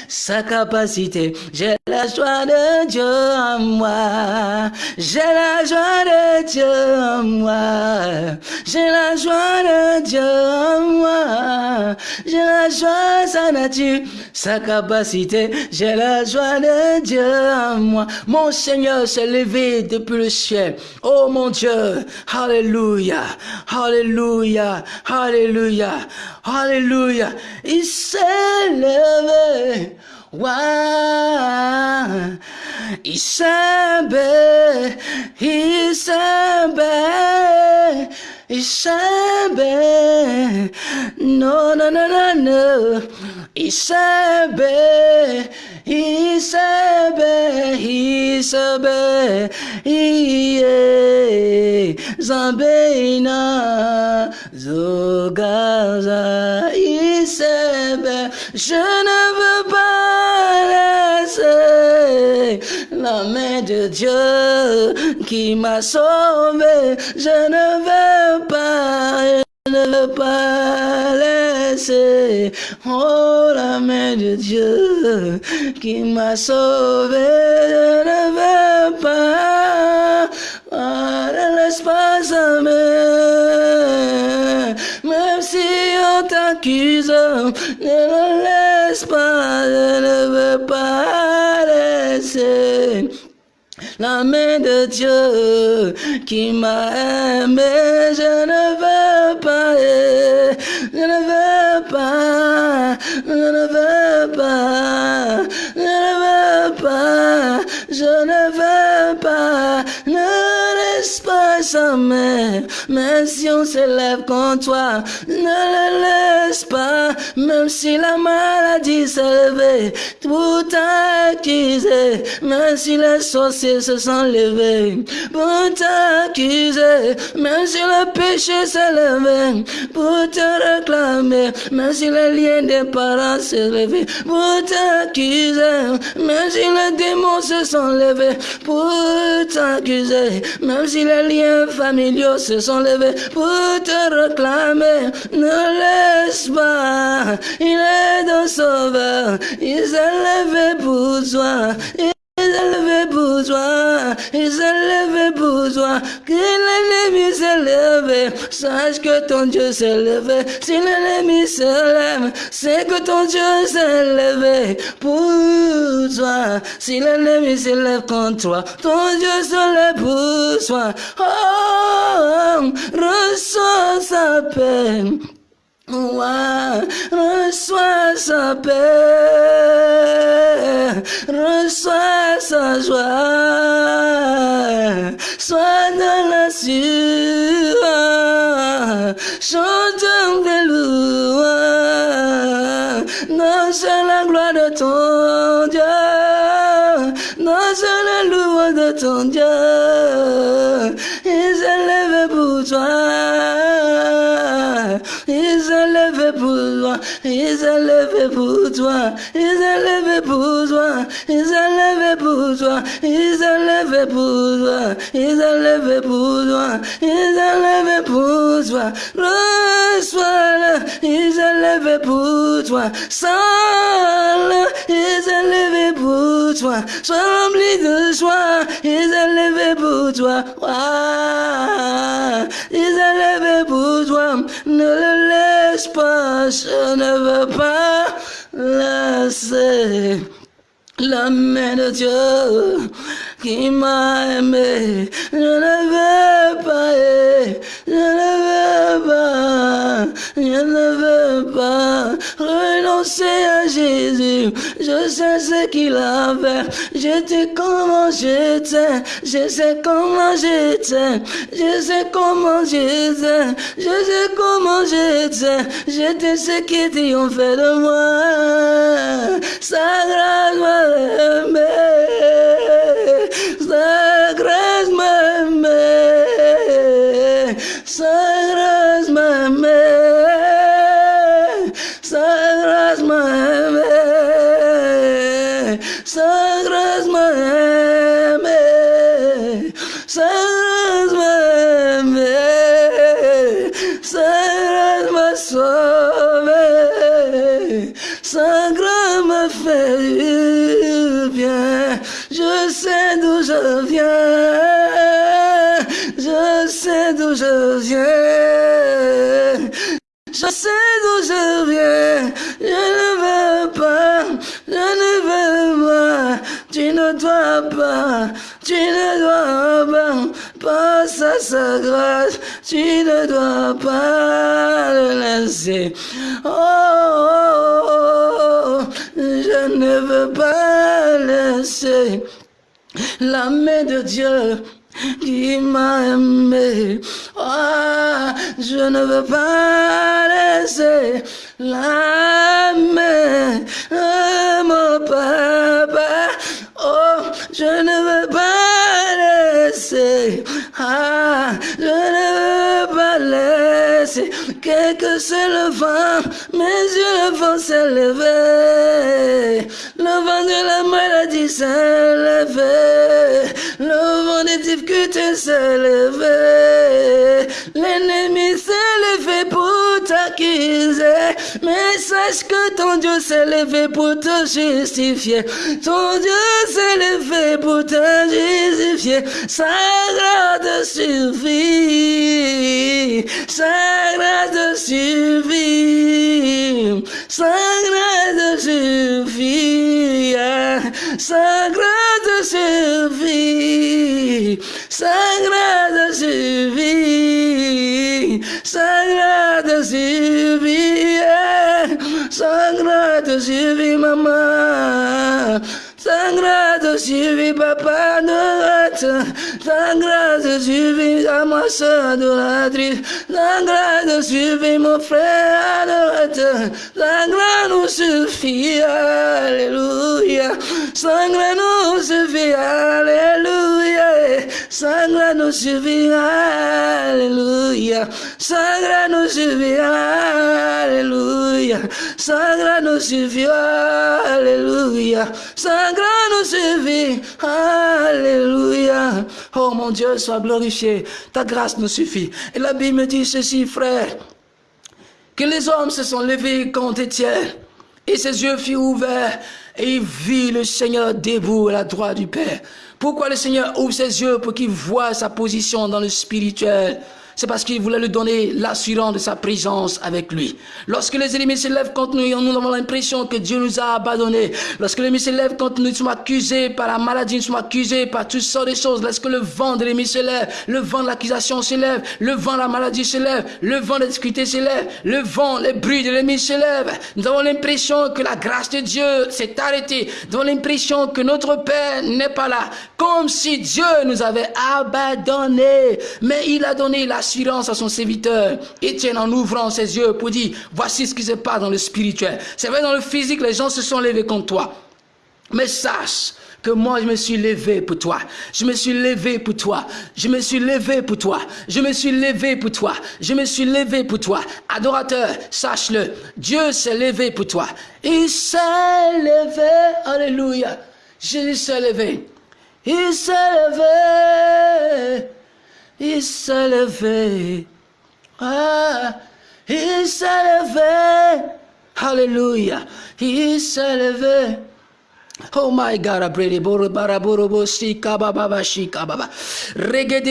sa capacité. J'ai la joie de Dieu en moi. J'ai la joie de Dieu moi. J'ai la joie de Dieu en moi. J'ai la joie, sa nature, sa capacité. J'ai la joie de Dieu en moi. Mon Seigneur s'est levé depuis le ciel. Oh mon Dieu. Alléluia. Alléluia. Alléluia. Alléluia. Il s'est levé. Why? Isabel, Isabel. Ishabe, no, no, no, no, no, Ishabe, Ishabe, Ishabe, Iye, Zambena, Zogaza, Ishabe, je ne veux pas laisser la main de Dieu qui m'a sauvé. Je ne veux pas, je ne veux pas laisser. Oh, la main de Dieu qui m'a sauvé. Je ne veux pas. Oh, ne laisse pas sa main. Même si on t'accuse, ne le laisse pas. Je ne veux pas laisser la main de Dieu qui m'a aimé. Je ne veux pas, je ne veux pas, je ne veux pas, je ne veux pas, je ne veux pas, main, même si on s'élève contre toi, ne le laisse pas, même si la maladie s'est levée, tout t'accuser, même si les sorciers se sont levés, pour t'accuser, même si le péché s'est levé, pour te réclamer, même si les liens des parents s'est levé, pour t'accuser, même si les démons se sont levés, pour t'accuser, même si les liens familiaux se sont levés, pour te réclamer, ne laisse pas, il est ton sauveur, il s'est levé pour toi. S'est levé pour toi, il s'est levé pour toi, que l'ennemi levé, sache que ton Dieu s'est levé, si l'ennemi se lève, c'est que ton Dieu s'est levé pour toi, si l'ennemi se lève contre toi, ton Dieu se lève pour toi, oh, reçois sa paix. Reçois sa paix, reçois sa joie, sois dans la sueur, chante des louanges, danse la gloire de ton Dieu, danse la louange de ton Dieu, il s'est levé pour toi. Toi, il s'est levé pour toi, il s'est levé pour toi, il s'est levé pour toi, il s'est levé pour toi, il s'est levé pour toi, il s'est levé pour toi, reçois-le, il s'est levé pour toi, sens-le, il s'est levé pour toi, sois rempli de joie, il s'est levé pour toi, il s'est levé pour toi, ne le laisse pas, je ne veux pas laisser la main de Dieu qui m'a aimé. Je ne veux pas, je ne veux pas, je ne veux pas renoncer à Jésus. Je sais ce qu'il a fait. Je sais comment j'étais. Je sais comment j'étais. Je sais comment j'étais. Je sais comment j'étais. J'étais ce qui triomphait de moi. Sa grâce m'a aimé. Sa passe à sa grâce, tu ne dois pas le laisser. Oh, oh, oh, je ne veux pas laisser la main de Dieu qui m'a aimé. Ah, je ne veux pas laisser la main de mon papa. Oh, je ne veux pas Ah, je ne veux pas laisser. Quel que le vent, mes yeux le vent levé. Le vent de la maladie levé. Le vent des difficultés levé. L'ennemi levé pour Mais sache que ton Dieu s'est levé pour te justifier. Ton Dieu s'est levé pour te justifier. Sa grâce suffit. Sa grâce suffit. Sa grâce suffit. Sa grâce suffit. sa grâce suffit, sa grâce suffit, vivier sangrado tive mamá. Sangrado do papado sangrado tive amassado ladri sangrado do mofreado sangrado se fia aleluia. Sangrado se fia aleluia. Sangrado se fia aleluia. Alléluia. Sa grâce nous suffit, alléluia. Sa grâce nous suffit, alléluia. Sa grâce nous suffit, alléluia. Sa grâce nous suffit, alléluia grâce nous suffit. Alléluia. Oh mon Dieu, sois glorifié. Ta grâce nous suffit. Et la Bible dit ceci, frère. Que les hommes se sont levés contre Étienne. Et ses yeux furent ouverts. Et il vit le Seigneur debout à la droite du Père. Pourquoi le Seigneur ouvre ses yeux pour qu'il voie sa position dans le spirituel? C'est parce qu'il voulait lui donner l'assurance de sa présence avec lui. Lorsque les ennemis se lèvent contre nous, nous avons l'impression que Dieu nous a abandonnés. Lorsque les ennemis se lèvent contre nous, nous sommes accusés par la maladie, nous sommes accusés par toutes sortes de choses. Lorsque le vent de l'ennemi se lève, le vent de l'accusation se lève, le vent de la maladie se lève, le vent de la se lève, le vent, les bruits de l'ennemi se lèvent. Nous avons l'impression que la grâce de Dieu s'est arrêtée. Nous avons l'impression que notre Père n'est pas là. Comme si Dieu nous avait abandonnés. Mais il a donné la à son serviteur, Étienne en ouvrant ses yeux pour dire, voici ce qui se passe dans le spirituel. C'est vrai, dans le physique, les gens se sont levés contre toi. Mais sache que moi, je me suis levé pour toi. Je me suis levé pour toi. Je me suis levé pour toi. Je me suis levé pour toi. Je me suis levé pour toi. Adorateur, sache-le. Dieu s'est levé pour toi. Il s'est levé. Alléluia. Jésus s'est levé. Il s'est levé il s'est levé. Ah, il s'est levé. Alléluia. Il s'est levé. Oh my God, abrede boro baraboro bo sika baba ba shika baba.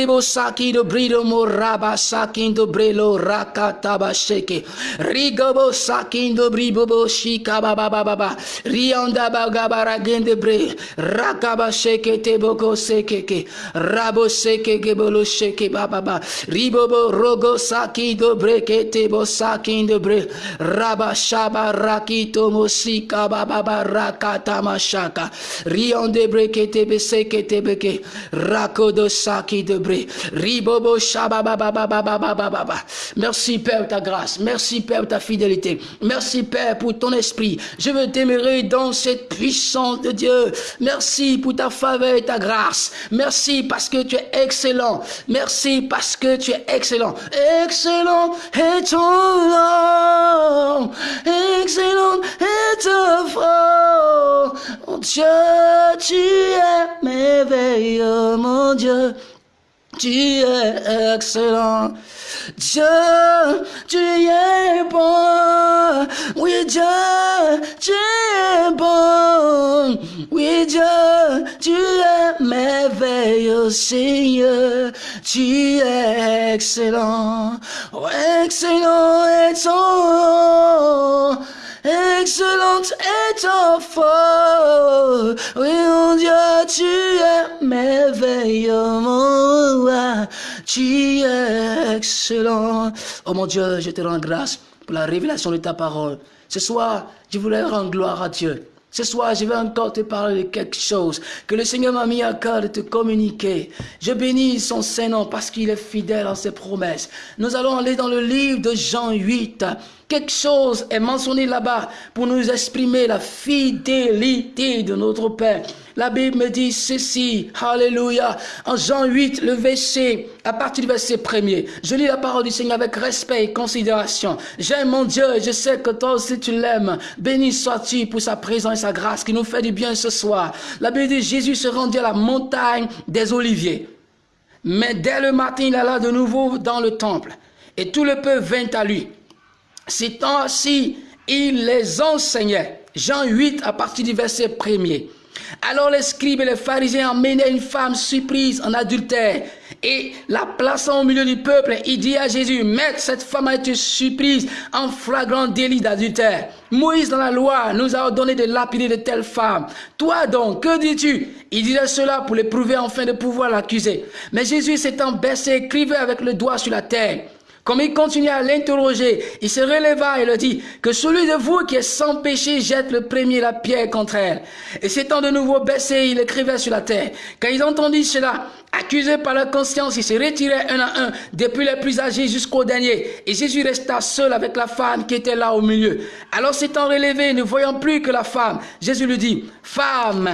Bo saki do brido mo raba saki do brelo raka taba sheke. Rigo bo saki do bribo bo shika baba baba baba. Rionda ba gabara gende bre. Raka ba sheke te boko seke ke. Rabo seke ke bolo sheke baba baba. Ribo bo rogo saki do breke te bo saki do bre. Raba shaba raki to mo sika baba baba raka tamasha shaka. Rion de beke rakodo saki de merci Père ta grâce. Merci Père ta fidélité. Merci Père pour ton esprit. Je veux demeurer dans cette puissance de Dieu. Merci pour ta faveur et ta grâce. Merci parce que tu es excellent. Merci parce que tu es excellent. Excellent et ton nom. Excellent et ton nom mon Dieu, tu es merveilleux, mon Dieu. Tu es excellent. Dieu, tu es bon. Oui, Dieu, tu es bon. Oui, Dieu, tu es merveilleux, Seigneur. Tu es excellent. Oh, excellent ton excellente est ta foi. Oui, mon Dieu, tu es merveilleux, mon. Tu es excellent. Oh mon Dieu, je te rends grâce pour la révélation de ta parole. Ce soir, je voulais rendre gloire à Dieu. Ce soir, je vais encore te parler de quelque chose que le Seigneur m'a mis à cœur de te communiquer. Je bénis son Saint-Nom parce qu'il est fidèle en ses promesses. Nous allons aller dans le livre de Jean 8. Quelque chose est mentionné là-bas pour nous exprimer la fidélité de notre Père. La Bible me dit ceci, Alléluia, en Jean 8, le verset, à partir du verset premier, je lis la parole du Seigneur avec respect et considération. J'aime mon Dieu et je sais que toi aussi tu l'aimes. Béni sois-tu pour sa présence et sa grâce qui nous fait du bien ce soir. La Bible dit Jésus se rendit à la montagne des Oliviers. Mais dès le matin, il alla de nouveau dans le temple et tout le peuple vint à lui. Ces temps-ci, il les enseignait. Jean 8 à partir du verset 1 Alors les scribes et les pharisiens emmenaient une femme surprise en adultère et la plaçant au milieu du peuple, il dit à Jésus, Maître, cette femme a été surprise en flagrant délit d'adultère. Moïse dans la loi nous a ordonné de lapider de telles femmes. Toi donc, que dis-tu? Il disait cela pour l'éprouver enfin de pouvoir l'accuser. Mais Jésus s'étant baissé, écrivait avec le doigt sur la terre. Comme il continuait à l'interroger, il se releva et le dit, que celui de vous qui est sans péché jette le premier la pierre contre elle. Et s'étant de nouveau baissé, il écrivait sur la terre. Quand ils entendirent cela, accusés par leur conscience, ils se retiraient un à un, depuis les plus âgés jusqu'au dernier. Et Jésus resta seul avec la femme qui était là au milieu. Alors s'étant relevé, ne voyant plus que la femme, Jésus lui dit, Femme,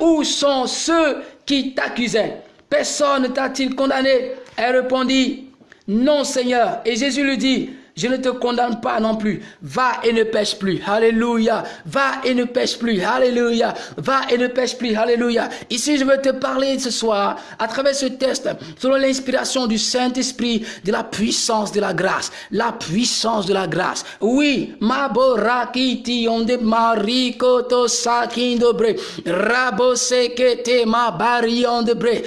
où sont ceux qui t'accusaient? Personne ne t'a-t-il condamné? Elle répondit, non, Seigneur. Et Jésus lui dit, je ne te condamne pas non plus. Va et ne pêche plus. Alléluia. Va et ne pêche plus. Alléluia. Va et ne pêche plus. Alléluia. Ici, je veux te parler ce soir, à travers ce test, selon l'inspiration du Saint-Esprit, de la puissance de la grâce. La puissance de la grâce. Oui. Onde ondebre.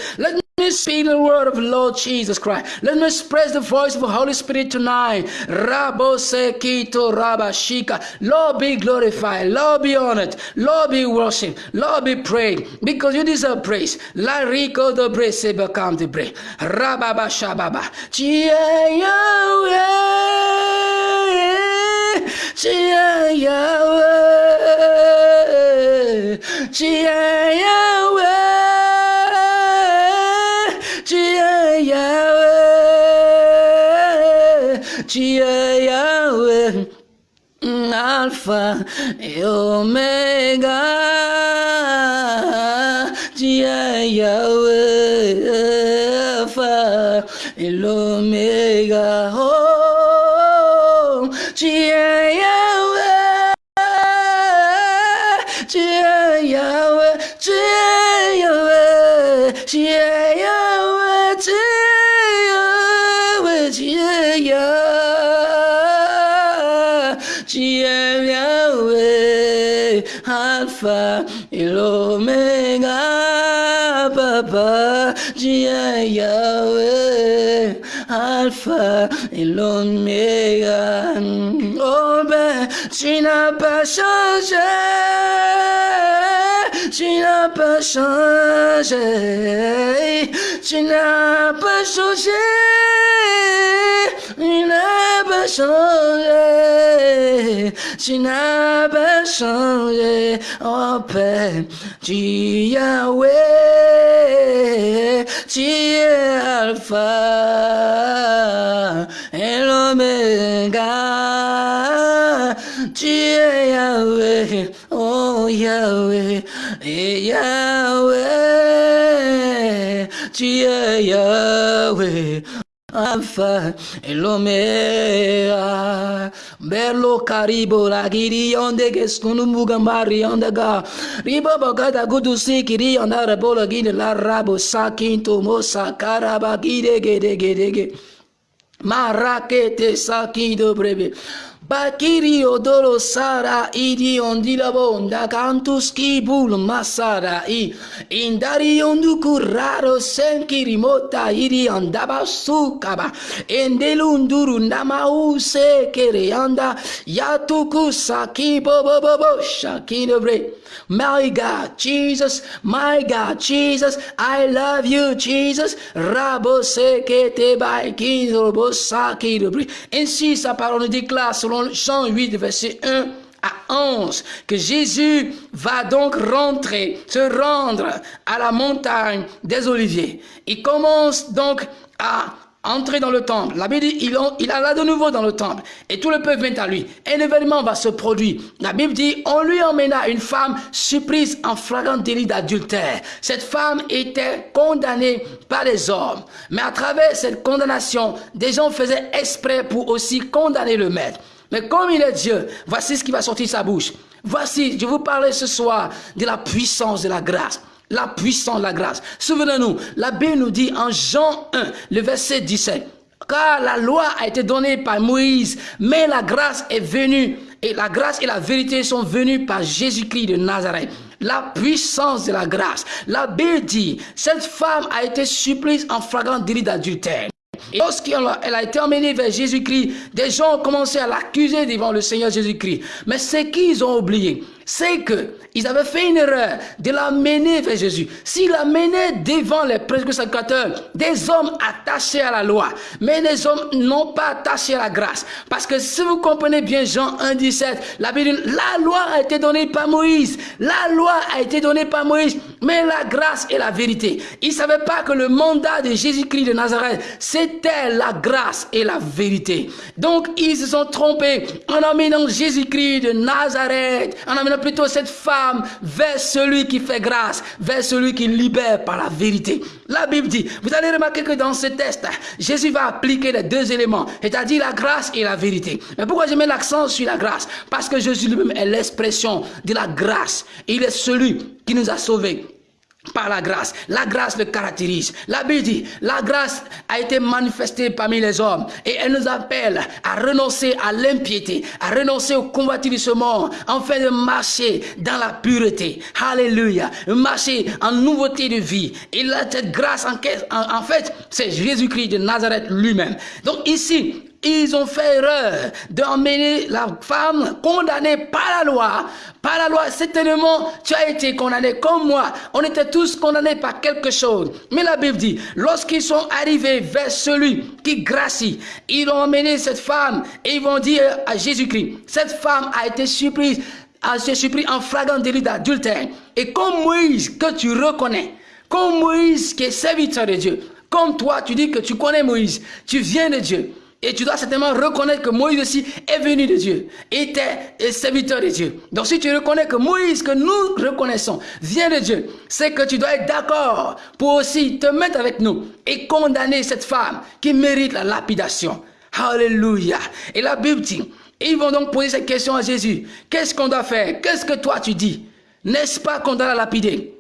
Let me speak the word of Lord Jesus Christ. Let me express the voice of the Holy Spirit tonight. Rabo rabashika. Lord be glorified. Lord be honored. Lord be worshipped. Lord be praised. Because you deserve praise. La rico de bre se become de bre. Rababa shababa. Yahweh. Yahweh. Yahweh. Tu es Yahweh, Alpha et Omega. Tu es Yahweh, Alpha et Alpha et l'Oméga, Papa. Es Yahweh, Alpha et l'Oméga. Oh ben, tu n'as pas changé. Tu n'as pas changé. Tu n'as pas changé. N'as pas changé. Tu n'as changé. Oh Père, tu Yahweh. Tu es Alpha et l'Oméga. Tu es Yahweh. Oh Yahweh. Et Yahweh. Tu es Yahweh. Alpha e l'Omega. Bello caribo la giri onde che onde ga. Ribo bogata gudu sikiri ondare bolo gine la rabo sakinto mosa karaba gide gede gede. Marakete sakido breve. Bakiri odolo sara idi ondila bonda cantus kibul masara i. Indari ondu kuraro senkiri mota iri andaba sukaba endelunduru nama use kere anda yatuku saki bobo bobo my God, Jesus, my God, Jesus, I love you, Jesus. Rabo sekete baiki robo saki Ainsi sa parole déclare selon Jean 8, verset 1 à 11, que Jésus va donc rentrer, se rendre à la montagne des Oliviers. Il commence donc à entrer dans le temple. La Bible dit, il, il alla de nouveau dans le temple. Et tout le peuple vient à lui. Un événement va se produire. La Bible dit, on lui emmena une femme surprise en flagrant délit d'adultère. Cette femme était condamnée par les hommes. Mais à travers cette condamnation, des gens faisaient exprès pour aussi condamner le maître. Mais comme il est Dieu, voici ce qui va sortir de sa bouche. Voici, je vous parlais ce soir de la puissance de la grâce. La puissance de la grâce. Souvenez-nous, la Bible nous dit en Jean 1, le verset 17, car la loi a été donnée par Moïse, mais la grâce est venue, et la grâce et la vérité sont venues par Jésus-Christ de Nazareth. la puissance de la grâce. La Bible dit, cette femme a été surprise en flagrant délit d'adultère. Lorsqu'elle a été emmenée vers Jésus-Christ, des gens ont commencé à l'accuser devant le Seigneur Jésus-Christ. Mais ce qu'ils ont oublié, c'est qu'ils avaient fait une erreur de la mener vers Jésus. S'ils la menaient devant les sacrificateurs, des hommes attachés à la loi, mais les hommes non pas attachés à la grâce. Parce que si vous comprenez bien Jean 1, 17, la Bible la loi a été donnée par Moïse. La loi a été donnée par Moïse, mais la grâce et la vérité. Ils ne savaient pas que le mandat de Jésus-Christ de Nazareth, c'était la grâce et la vérité. Donc, ils se sont trompés en amenant Jésus-Christ de Nazareth, en amenant plutôt cette femme vers celui qui fait grâce, vers celui qui libère par la vérité. La Bible dit, vous allez remarquer que dans ce test, Jésus va appliquer les deux éléments, c'est-à-dire la grâce et la vérité. Mais pourquoi je mets l'accent sur la grâce? Parce que Jésus lui-même est l'expression de la grâce. Il est celui qui nous a sauvés par la grâce. La grâce le caractérise. La Bible dit, la grâce a été manifestée parmi les hommes et elle nous appelle à renoncer à l'impiété, à renoncer au convoitissement, afin de marcher dans la pureté. Alléluia. Marcher en nouveauté de vie. Et cette grâce, en, en fait, c'est Jésus-Christ de Nazareth lui-même. Donc ici, ils ont fait erreur d'emmener la femme condamnée par la loi. Par la loi, certainement, tu as été condamné comme moi. On était tous condamnés par quelque chose. Mais la Bible dit, lorsqu'ils sont arrivés vers celui qui gracie, ils ont emmené cette femme et ils vont dire à Jésus-Christ, cette femme a été surprise, a été surprise en flagrant délit d'adultère. Et comme Moïse que tu reconnais, comme Moïse qui est serviteur de Dieu, comme toi, tu dis que tu connais Moïse, tu viens de Dieu. Et tu dois certainement reconnaître que Moïse aussi est venu de Dieu, était serviteur de Dieu. Donc si tu reconnais que Moïse, que nous reconnaissons, vient de Dieu, c'est que tu dois être d'accord pour aussi te mettre avec nous et condamner cette femme qui mérite la lapidation. Alléluia. Et la Bible dit, ils vont donc poser cette question à Jésus. Qu'est-ce qu'on doit faire? Qu'est-ce que toi tu dis? N'est-ce pas qu'on doit la lapider?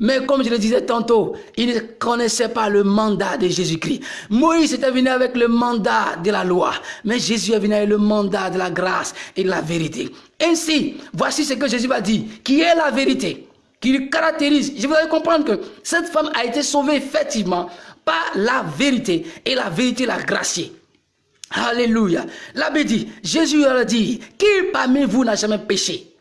Mais comme je le disais tantôt, il ne connaissait pas le mandat de Jésus-Christ. Moïse était venu avec le mandat de la loi, mais Jésus est venu avec le mandat de la grâce et de la vérité. Ainsi, voici ce que Jésus va dire, qui est la vérité, qui le caractérise. Je voudrais comprendre que cette femme a été sauvée effectivement par la vérité, et la vérité l'a graciée. Alléluia. La Bible dit, Jésus a dit, qui parmi vous n'a jamais péché?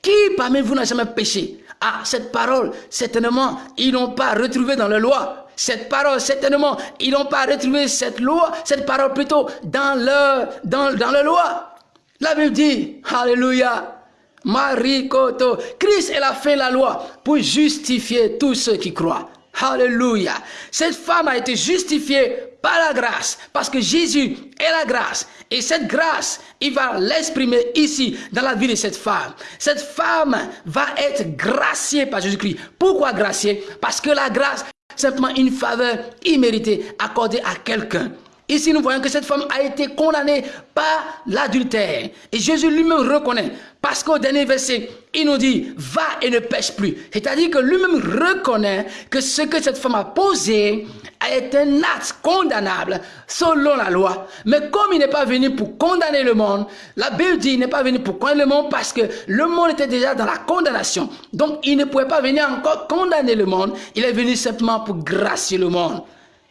Qui parmi vous n'a jamais péché? Ah, cette parole, certainement, ils n'ont pas retrouvé dans la loi. Cette parole, certainement, ils n'ont pas retrouvé cette loi, cette parole plutôt dans le, dans, la loi. La Bible dit, Alléluia, Marie Koto, Christ elle a fait la loi pour justifier tous ceux qui croient. Alléluia. Cette femme a été justifiée par la grâce, parce que Jésus est la grâce. Et cette grâce, il va l'exprimer ici, dans la vie de cette femme. Cette femme va être graciée par Jésus-Christ. Pourquoi graciée? Parce que la grâce, simplement une faveur imméritée accordée à quelqu'un. Ici, nous voyons que cette femme a été condamnée par l'adultère. Et Jésus lui-même reconnaît. Parce qu'au dernier verset, il nous dit, va et ne pêche plus. C'est-à-dire que lui-même reconnaît que ce que cette femme a posé est un acte condamnable selon la loi. Mais comme il n'est pas venu pour condamner le monde, la Bible dit qu'il n'est pas venu pour condamner le monde parce que le monde était déjà dans la condamnation. Donc il ne pouvait pas venir encore condamner le monde. Il est venu simplement pour gracier le monde.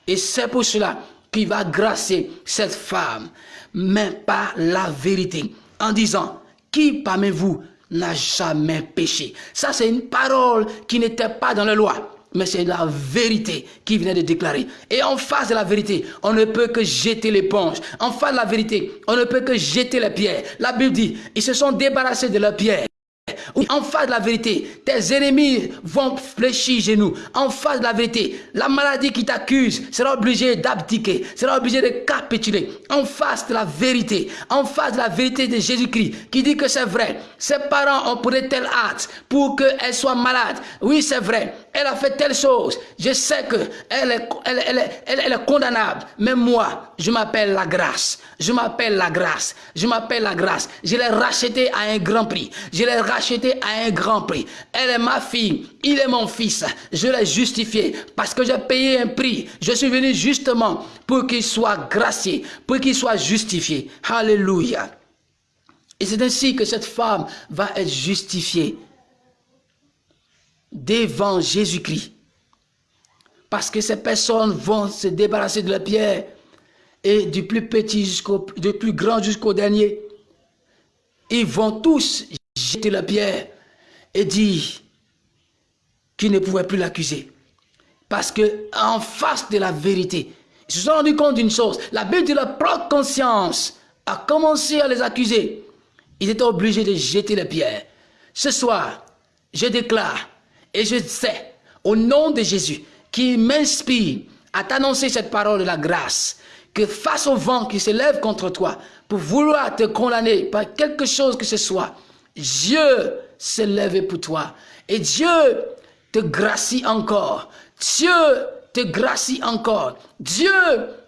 Et c'est pour cela qu'il va gracier cette femme, mais par la vérité, en disant, qui parmi vous n'a jamais péché? Ça, c'est une parole qui n'était pas dans la loi mais c'est la vérité qui venait de déclarer. Et en face de la vérité, on ne peut que jeter l'éponge. En face de la vérité, on ne peut que jeter les pierres. La Bible dit, ils se sont débarrassés de leurs pierres. En face de la vérité, tes ennemis vont fléchir genoux. En face de la vérité, la maladie qui t'accuse sera obligée d'abdiquer, sera obligée de capituler. En face de la vérité, en face de la vérité de Jésus-Christ, qui dit que c'est vrai. Ses parents ont pris tel acte pour qu'elle soit malade. Oui, c'est vrai. Elle a fait telle chose. Je sais que elle est, condamnable. Mais moi, je m'appelle la grâce. Je m'appelle la grâce. Je m'appelle la grâce. Je l'ai rachetée à un grand prix. Je l'ai rachetée à un grand prix. Elle est ma fille. Il est mon fils. Je l'ai justifié parce que j'ai payé un prix. Je suis venu justement pour qu'il soit gracié, pour qu'il soit justifié. Alléluia. Et c'est ainsi que cette femme va être justifiée devant Jésus-Christ. Parce que ces personnes vont se débarrasser de la pierre et du plus petit jusqu'au plus grand jusqu'au dernier. Ils vont tous jeter la pierre et dire qu'ils ne pouvaient plus l'accuser. Parce que en face de la vérité, ils se sont rendus compte d'une chose. La Bible de leur propre conscience a commencé à les accuser. Ils étaient obligés de jeter la pierre. Ce soir, je déclare et je sais, au nom de Jésus, qui m'inspire à t'annoncer cette parole de la grâce, que face au vent qui se lève contre toi, pour vouloir te condamner par quelque chose que ce soit, Dieu s'est levé pour toi. Et Dieu te gracie encore. Dieu te gracie encore. Dieu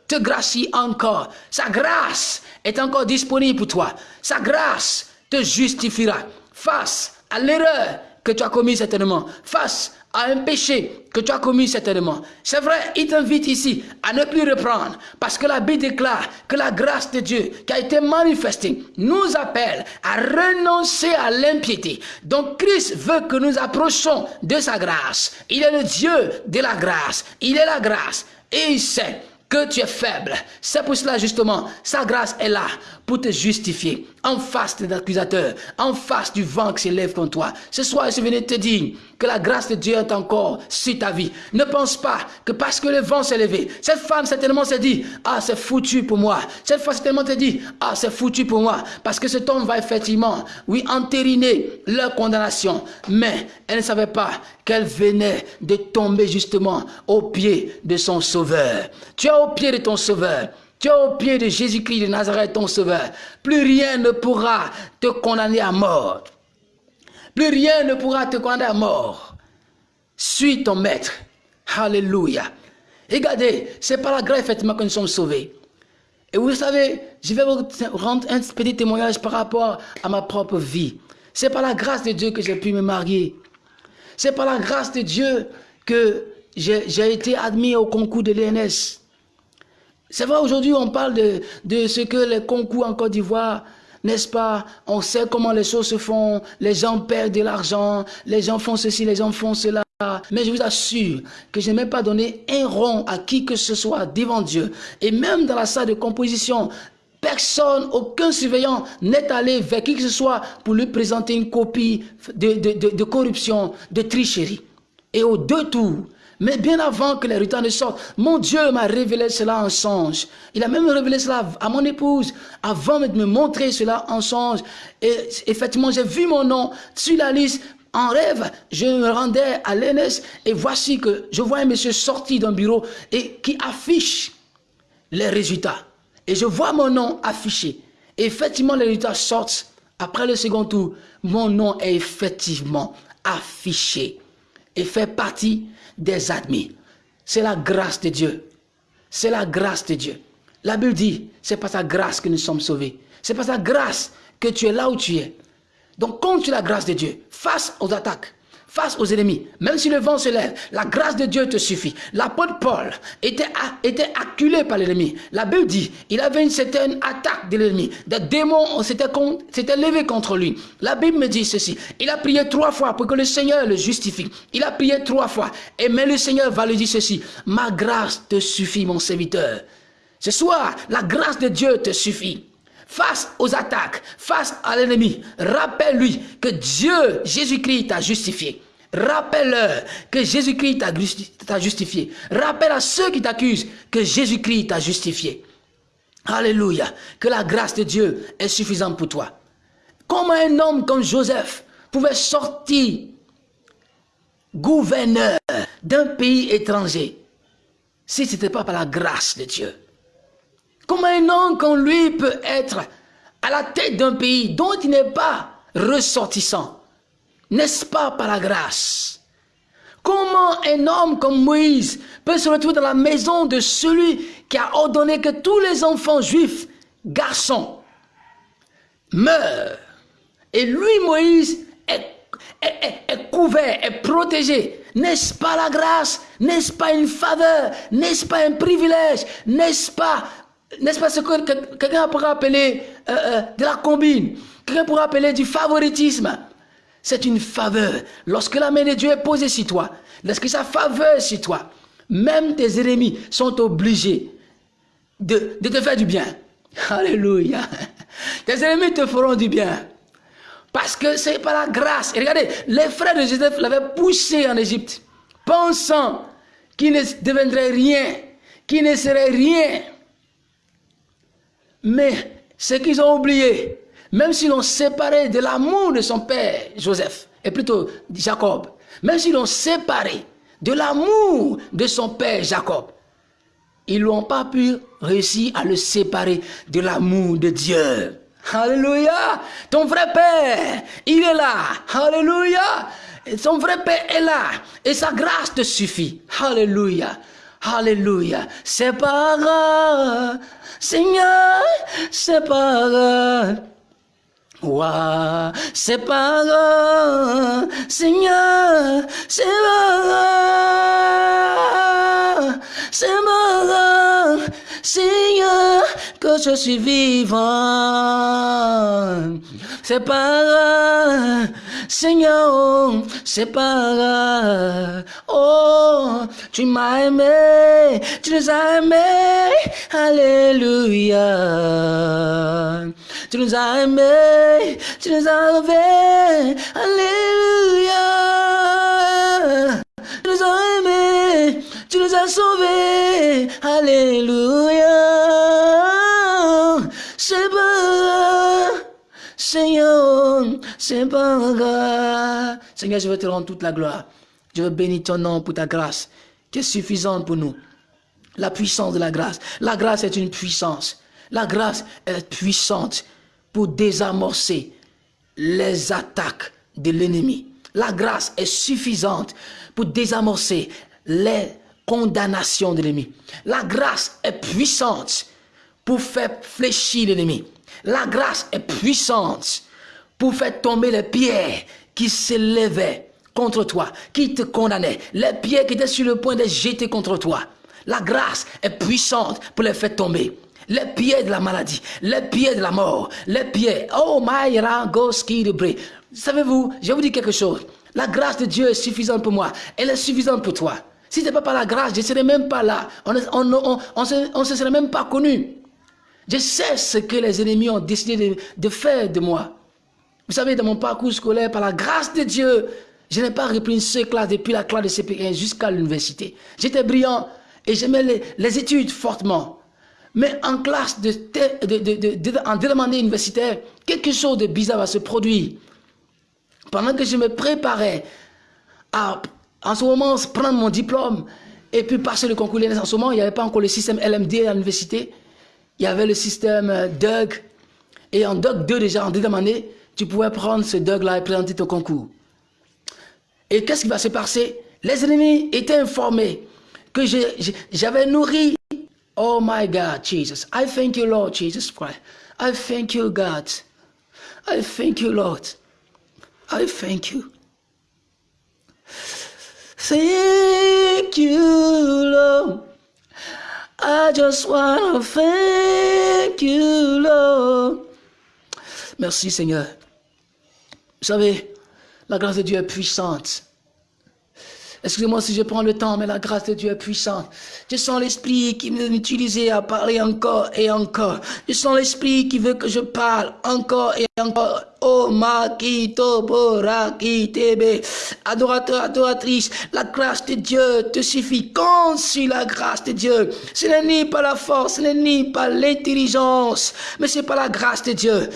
te gracie encore. Sa grâce est encore disponible pour toi. Sa grâce te justifiera face à l'erreur que tu as commis certainement, face à un péché que tu as commis certainement. C'est vrai, il t'invite ici à ne plus reprendre parce que la Bible déclare que la grâce de Dieu qui a été manifestée nous appelle à renoncer à l'impiété. Donc Christ veut que nous approchons de sa grâce. Il est le Dieu de la grâce. Il est la grâce et il sait que tu es faible. C'est pour cela justement, sa grâce est là pour te justifier en face de l'accusateur, en face du vent qui s'élève contre toi. Ce soir, je venais te dire que la grâce de Dieu est encore sur ta vie. Ne pense pas que parce que le vent s'est levé, cette femme certainement s'est dit, ah c'est foutu pour moi. Cette femme certainement te dit, ah c'est foutu pour moi. Parce que cet homme va effectivement, oui, entériner leur condamnation. Mais elle ne savait pas qu'elle venait de tomber justement au pied de son sauveur. Tu es au pied de ton sauveur. Tu es au pied de Jésus-Christ de Nazareth, ton sauveur. Plus rien ne pourra te condamner à mort. Plus rien ne pourra te condamner à mort. Suis ton maître. Alléluia. Regardez, c'est par la grâce effectivement que nous sommes sauvés. Et vous savez, je vais vous rendre un petit témoignage par rapport à ma propre vie. C'est par la grâce de Dieu que j'ai pu me marier. C'est par la grâce de Dieu que j'ai été admis au concours de l'ENS. C'est vrai, aujourd'hui, on parle de, de ce que les concours en Côte d'Ivoire, n'est-ce pas? On sait comment les choses se font, les gens perdent de l'argent, les gens font ceci, les gens font cela. Mais je vous assure que je n'ai même pas donné un rond à qui que ce soit devant Dieu. Et même dans la salle de composition, personne, aucun surveillant n'est allé vers qui que ce soit pour lui présenter une copie de, de, de corruption, de tricherie. Et au deux tours, mais bien avant que les résultats ne sortent, mon Dieu m'a révélé cela en songe. Il a même révélé cela à mon épouse avant de me montrer cela en songe. Et effectivement, j'ai vu mon nom sur la liste. En rêve, je me rendais à l'ENS et voici que je vois un monsieur sorti d'un bureau et qui affiche les résultats. Et je vois mon nom affiché. Et effectivement, les résultats sortent. Après le second tour, mon nom est effectivement affiché et fait partie des admis. C'est la grâce de Dieu. C'est la grâce de Dieu. La Bible dit, c'est par sa grâce que nous sommes sauvés. C'est par sa grâce que tu es là où tu es. Donc compte sur la grâce de Dieu face aux attaques face aux ennemis, même si le vent se lève, la grâce de Dieu te suffit. L'apôtre Paul était, était acculé par l'ennemi. La Bible dit, il avait une certaine attaque de l'ennemi. Des démons s'étaient levés contre lui. La Bible me dit ceci. Il a prié trois fois pour que le Seigneur le justifie. Il a prié trois fois. Et mais le Seigneur va lui dire ceci. Ma grâce te suffit, mon serviteur. Ce soir, la grâce de Dieu te suffit face aux attaques, face à l'ennemi, rappelle-lui que Dieu, Jésus-Christ, t'a justifié. Rappelle-leur que Jésus-Christ t'a justifié. Rappelle à ceux qui t'accusent que Jésus-Christ t'a justifié. Alléluia. Que la grâce de Dieu est suffisante pour toi. Comment un homme comme Joseph pouvait sortir gouverneur d'un pays étranger si ce n'était pas par la grâce de Dieu Comment un homme comme lui peut être à la tête d'un pays dont il n'est pas ressortissant? N'est-ce pas par la grâce? Comment un homme comme Moïse peut se retrouver dans la maison de celui qui a ordonné que tous les enfants juifs, garçons, meurent? Et lui, Moïse, est, couvert, est protégé. N'est-ce pas la grâce? N'est-ce pas une faveur? N'est-ce pas un privilège? N'est-ce pas n'est-ce pas ce que quelqu'un pourrait appeler euh, euh, de la combine? Quelqu'un pourrait appeler du favoritisme c'est une faveur. Lorsque la main de Dieu est posée sur toi, lorsque sa faveur sur toi, même tes ennemis sont obligés de, de te faire du bien. Alléluia. Tes ennemis te feront du bien. Parce que c'est par la grâce. Regardez, les frères de Joseph l'avaient poussé en Égypte, pensant qu'il ne deviendrait rien, qu'il ne serait rien. Mais ce qu'ils ont oublié, même s'ils l'ont séparé de l'amour de son père Joseph, et plutôt Jacob, même s'ils l'ont séparé de l'amour de son père Jacob, ils n'ont pas pu réussir à le séparer de l'amour de Dieu. Alléluia. Ton vrai père, il est là. Alléluia. Ton vrai père est là. Et sa grâce te suffit. Alléluia. Alléluia. C'est pas grave. Seigneur, c'est pas grave. Wow, c'est pas grave, Seigneur, c'est pas grave, c'est pas grave, Seigneur, que je suis vivant. C'est pas grave. Oh, tu m'as aimé, tu nous as aimés. Alléluia. Tu as aimés, tu nous as. Alléluia. Tu nous as sauvés. Alléluia. C'est pas Seigneur, c'est pas Seigneur, je veux te rendre toute la gloire. Je veux bénir ton nom pour ta grâce, qui est suffisante pour nous. La puissance de la grâce. La grâce est une puissance. La grâce est puissante pour désamorcer les attaques de l'ennemi. La grâce est suffisante pour désamorcer les condamnations de l'ennemi. La grâce est puissante pour faire fléchir l'ennemi. La grâce est puissante pour faire tomber les pierres qui s'élevaient contre toi, qui te condamnaient, les pierres qui étaient sur le point de jeter contre toi. La grâce est puissante pour les faire tomber les pieds de la maladie, les pieds de la mort, les pieds. Oh my de Savez-vous, je vous dire quelque chose. La grâce de Dieu est suffisante pour moi. Elle est suffisante pour toi. Si ce n'était pas par la grâce, je ne serais même pas là. On ne se, serait même pas connu. Je sais ce que les ennemis ont décidé de, faire de moi. Vous savez, dans mon parcours scolaire, par la grâce de Dieu, je n'ai pas repris une seule classe depuis la classe de CP1 jusqu'à l'université. J'étais brillant et j'aimais les études fortement. Mais en classe, de, en demandé universitaire, quelque chose de bizarre va se produire. Pendant que je me préparais à, en ce moment, prendre mon diplôme et puis passer le concours en ce moment, il n'y avait pas encore le système LMD à l'université. Il y avait le système euh, DUG. Et en DUG 2, déjà, en deuxième année, tu pouvais prendre ce DUG-là et présenter ton concours. Et qu'est-ce qui va se passer? Les ennemis étaient informés que j'avais nourri Oh my God, Jesus. I thank you, Lord Jesus Christ. I thank you, God. I thank you, Lord. I thank you. Thank you, Lord. I just thank you, Lord. Merci, Seigneur. Vous savez, la grâce de Dieu est puissante. Excusez-moi si je prends le temps, mais la grâce de Dieu est puissante. Je sens l'Esprit qui m'utilise à parler encore et encore. Je sens l'Esprit qui veut que je parle encore et encore. Oh, Makito Tebe. Adorateur, adoratrice, la grâce de Dieu te suffit. sur la grâce de Dieu. Ce n'est ni pas la force, ce n'est ni pas l'intelligence, mais c'est pas la grâce de Dieu.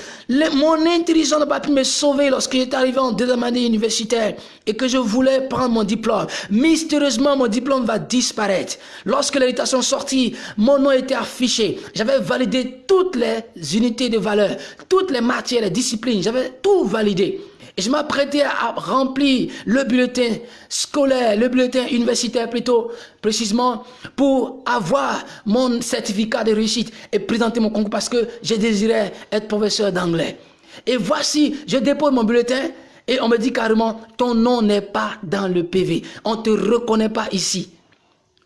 mon intelligence n'a pas pu me sauver lorsque j'étais arrivé en deuxième année universitaire et que je voulais prendre mon diplôme. Mystérieusement, mon diplôme va disparaître. Lorsque l'invitation sortie, mon nom était affiché. J'avais validé toutes les unités de valeur, toutes les matières, les disciplines. Tout validé. Et je m'apprêtais à remplir le bulletin scolaire, le bulletin universitaire plutôt précisément, pour avoir mon certificat de réussite et présenter mon concours parce que je désirais être professeur d'anglais. Et voici, je dépose mon bulletin et on me dit carrément, ton nom n'est pas dans le PV. On ne te reconnaît pas ici.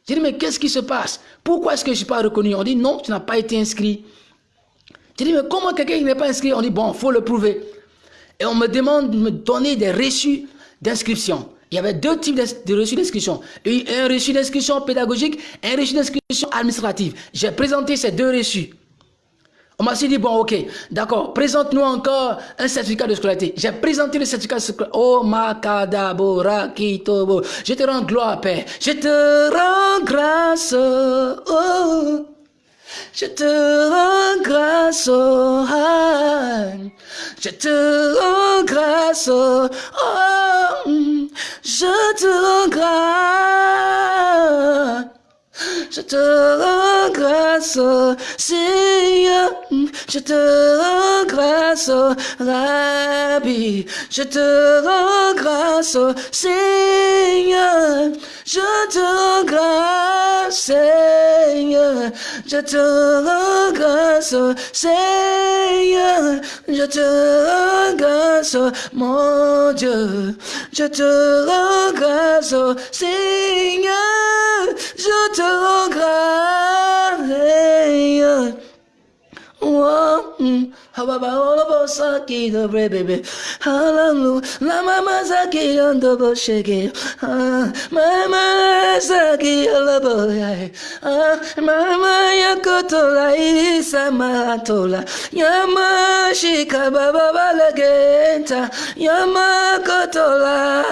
Je dis, mais qu'est-ce qui se passe? Pourquoi est-ce que je ne suis pas reconnu? On dit, non, tu n'as pas été inscrit. Je dis, mais comment quelqu'un n'est pas inscrit? On dit, bon, il faut le prouver. Et on me demande de me donner des reçus d'inscription. Il y avait deux types de reçus d'inscription. Un reçu d'inscription pédagogique et un reçu d'inscription administrative. J'ai présenté ces deux reçus. On m'a dit, bon, ok, d'accord, présente-nous encore un certificat de scolarité. J'ai présenté le certificat de scolarité. Oh, Makadabora Kitobo. Je te rends gloire, Père. Je te rends grâce. Oh. Je te rends grâce, oh, je te rends grâce, oh, je te rends grâce. Je te rends Seigneur. Je te rends grâce, Rabbi. Je te rends Seigneur. Je te rends Seigneur. Je te rends Seigneur. Je te rends mon Dieu. Je te rends Seigneur. Je te rends grâce. Oh, mm. Hababa saki the baby. Hallelujah. La mama saki on the bushiki. Mama saki alaboy. Mama yakotola isa matola. Yama shika baba balagenta. Yama kotola.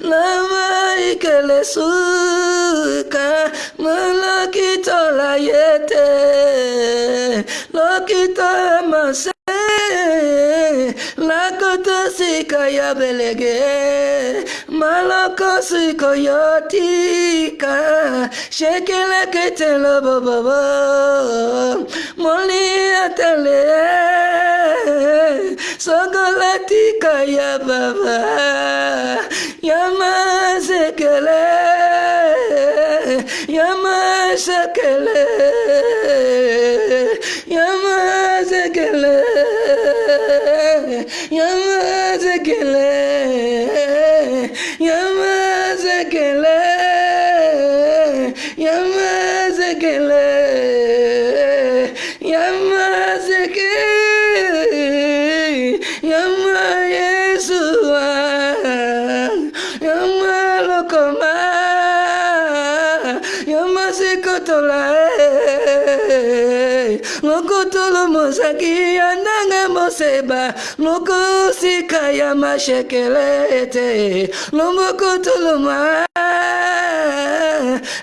Lama ikele suka. Malakitola yete. Lokita mase Lakota sika ya belege Maloko siko yotika Shekele kete lo baba Moli atele Sogolatika ya baba Yama sekele የመሰከለ የመዘገለ የመዘገለ ozaki ya ndenge moseba mokosika ya mashekele te lombokotoloma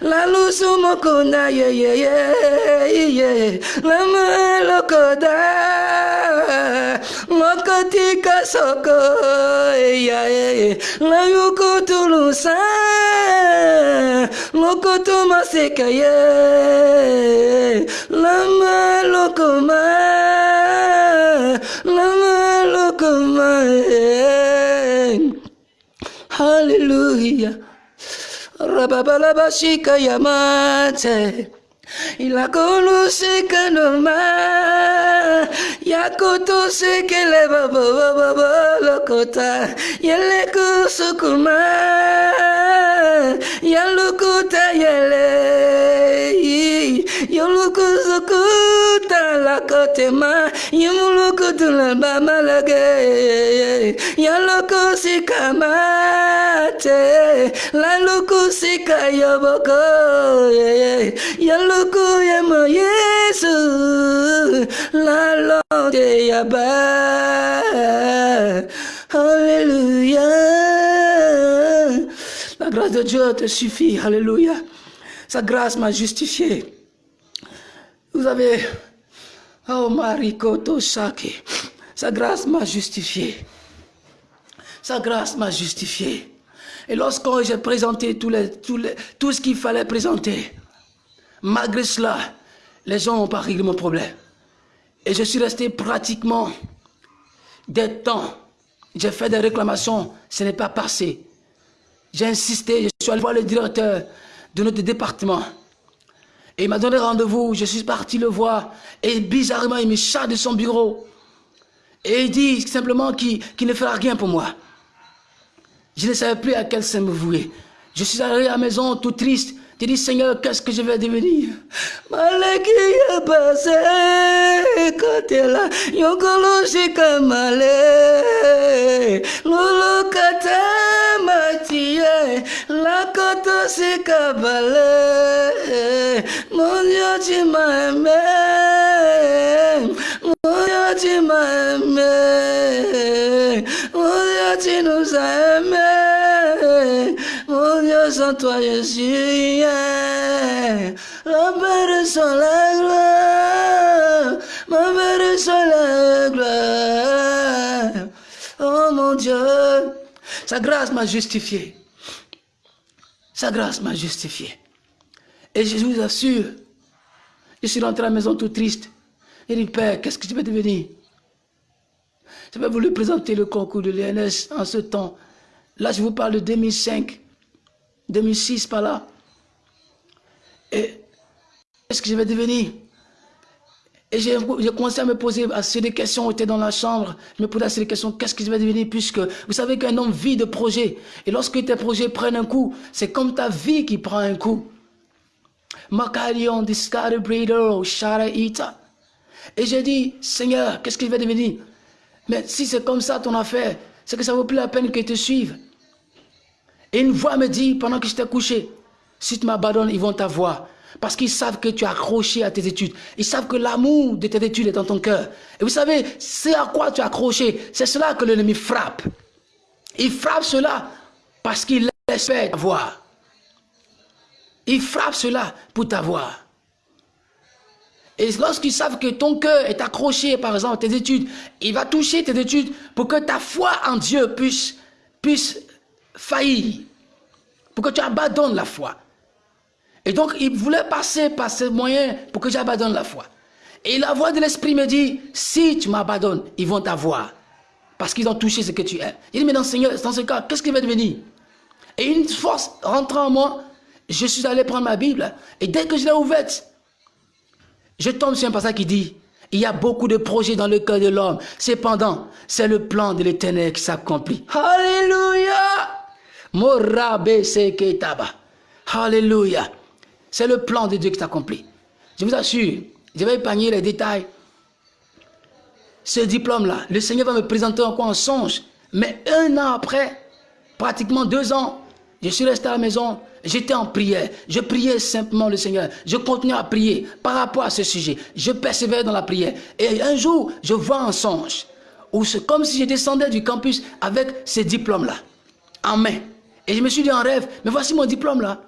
lalusu moko na yeyeyeye na malokoda soko yae la yuko tulusa loko to maseka ye lama loko ma lama loko ma hallelujah. Rababalabashika yamate. y la conoce que no más y acotóse que le va va va va va lo cota. Y él le cuso cuma y lo cota y él y al lo cuso cota la cote ma y mu lo cota la ba la ge y al lo cosi kamate la lo cosi kaya boko y lo La grâce de Dieu te suffit, Alléluia Sa grâce m'a justifié. Vous avez Oh Marikoto Saki Sa grâce m'a justifié. Sa grâce m'a justifié. Et lorsque j'ai présenté les, les, tout ce qu'il fallait présenter, malgré cela, les gens n'ont pas réglé mon problème. Et je suis resté pratiquement des temps. J'ai fait des réclamations, ce n'est pas passé. J'ai insisté, je suis allé voir le directeur de notre département. Et il m'a donné rendez-vous, je suis parti le voir. Et bizarrement, il me charge de son bureau. Et il dit simplement qu'il qu ne fera rien pour moi. Je ne savais plus à quel sein me vouer. Je suis arrivé à la maison tout triste, Tu dis, Seigneur, qu'est-ce que je vais devenir Malé qui est passé, quand est là, yokolo shikamale, lolo kata matie, la koto sikabale, mon Dieu, tu m'as aimé, mon Dieu, tu m'as Dieu, sans toi je suis rien. Ma mère sans la gloire. Ma mère sans la. Oh mon Dieu. Sa grâce m'a justifié. Sa grâce m'a justifié. Et je vous assure, je suis rentré à la maison tout triste. Il dit, Père, qu'est-ce que je vais devenir? Je vais vous présenter le concours de l'INS en ce temps. Là, je vous parle de 2005. 2006 par là. Et qu'est-ce que je vais devenir? Et j'ai commencé à me poser assez des questions, j'étais dans la chambre, je me posais assez des questions, qu'est-ce que je vais devenir Puisque vous savez qu'un homme vit de projets. Et lorsque tes projets prennent un coup, c'est comme ta vie qui prend un coup. Et j'ai dit, Seigneur, qu'est-ce que je vais devenir? Mais si c'est comme ça ton affaire, c'est que ça vaut plus la peine que te suive. Et une voix me dit, pendant que j'étais couché, si tu m'abandonnes, ils vont t'avoir. Parce qu'ils savent que tu es accroché à tes études. Ils savent que l'amour de tes études est dans ton cœur. Et vous savez, c'est à quoi tu es accroché. C'est cela que l'ennemi frappe. Il frappe cela parce qu'il espère t'avoir. Il frappe cela pour t'avoir. Et lorsqu'ils savent que ton cœur est accroché, par exemple, à tes études, il va toucher tes études pour que ta foi en Dieu puisse, puisse faillir, pour que tu abandonnes la foi. Et donc, il voulait passer par ces moyens pour que j'abandonne la foi. Et la voix de l'Esprit me dit, si tu m'abandonnes, ils vont t'avoir. Parce qu'ils ont touché ce que tu es. Il dit, mais dans, Seigneur, dans ce cas, qu'est-ce qui va devenir? Et une force rentrant en moi, je suis allé prendre ma Bible. Et dès que je l'ai ouverte, je tombe sur un passage qui dit, il y a beaucoup de projets dans le cœur de l'homme. Cependant, c'est le plan de l'éternel qui s'accomplit. Alléluia Alléluia. C'est le plan de Dieu qui s'accomplit. Je vous assure, je vais épargner les détails. Ce diplôme-là, le Seigneur va me présenter encore en songe. Mais un an après, pratiquement deux ans, je suis resté à la maison, j'étais en prière, je priais simplement le Seigneur, je continuais à prier par rapport à ce sujet, je persévère dans la prière. Et un jour, je vois un songe, où comme si je descendais du campus avec ce diplôme-là, en main. Et je me suis dit en rêve, mais voici mon diplôme là.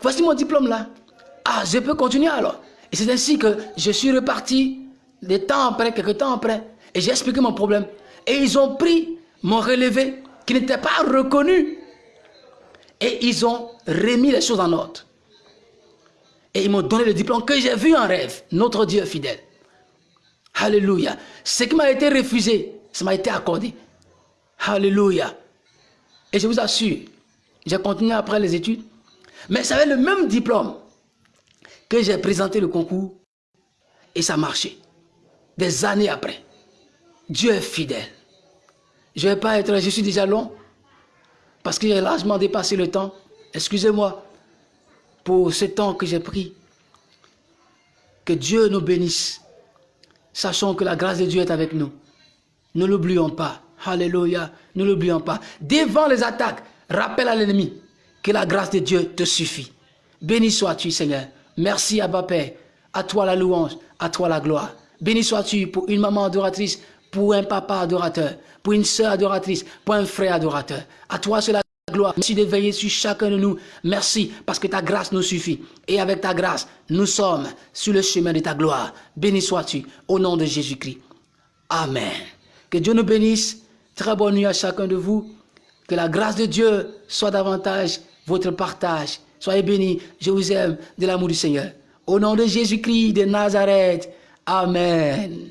Voici mon diplôme là. Ah, je peux continuer alors. Et c'est ainsi que je suis reparti des temps après, quelques temps après, et j'ai expliqué mon problème. Et ils ont pris mon relevé qui n'était pas reconnu. Et ils ont remis les choses en ordre. Et ils m'ont donné le diplôme que j'ai vu en rêve. Notre Dieu fidèle. Alléluia. Ce qui m'a été refusé, ça m'a été accordé. Alléluia. Et je vous assure, j'ai continué après les études, mais ça avait le même diplôme que j'ai présenté le concours et ça marchait. Des années après. Dieu est fidèle. Je ne vais pas être, je suis déjà long, parce que j'ai largement dépassé le temps. Excusez-moi pour ce temps que j'ai pris. Que Dieu nous bénisse. Sachons que la grâce de Dieu est avec nous. Ne l'oublions pas. Alléluia. Ne l'oublions pas. Devant les attaques, rappelle à l'ennemi que la grâce de Dieu te suffit. Béni sois-tu, Seigneur. Merci, Abba Père. À toi la louange, à toi la gloire. Béni sois-tu pour une maman adoratrice, pour un papa adorateur, pour une sœur adoratrice, pour un frère adorateur. À toi c'est la gloire. Merci de veiller sur chacun de nous. Merci parce que ta grâce nous suffit. Et avec ta grâce, nous sommes sur le chemin de ta gloire. Béni sois-tu au nom de Jésus-Christ. Amen. Que Dieu nous bénisse. Très bonne nuit à chacun de vous. Que la grâce de Dieu soit davantage votre partage. Soyez bénis. Je vous aime de l'amour du Seigneur. Au nom de Jésus-Christ de Nazareth. Amen.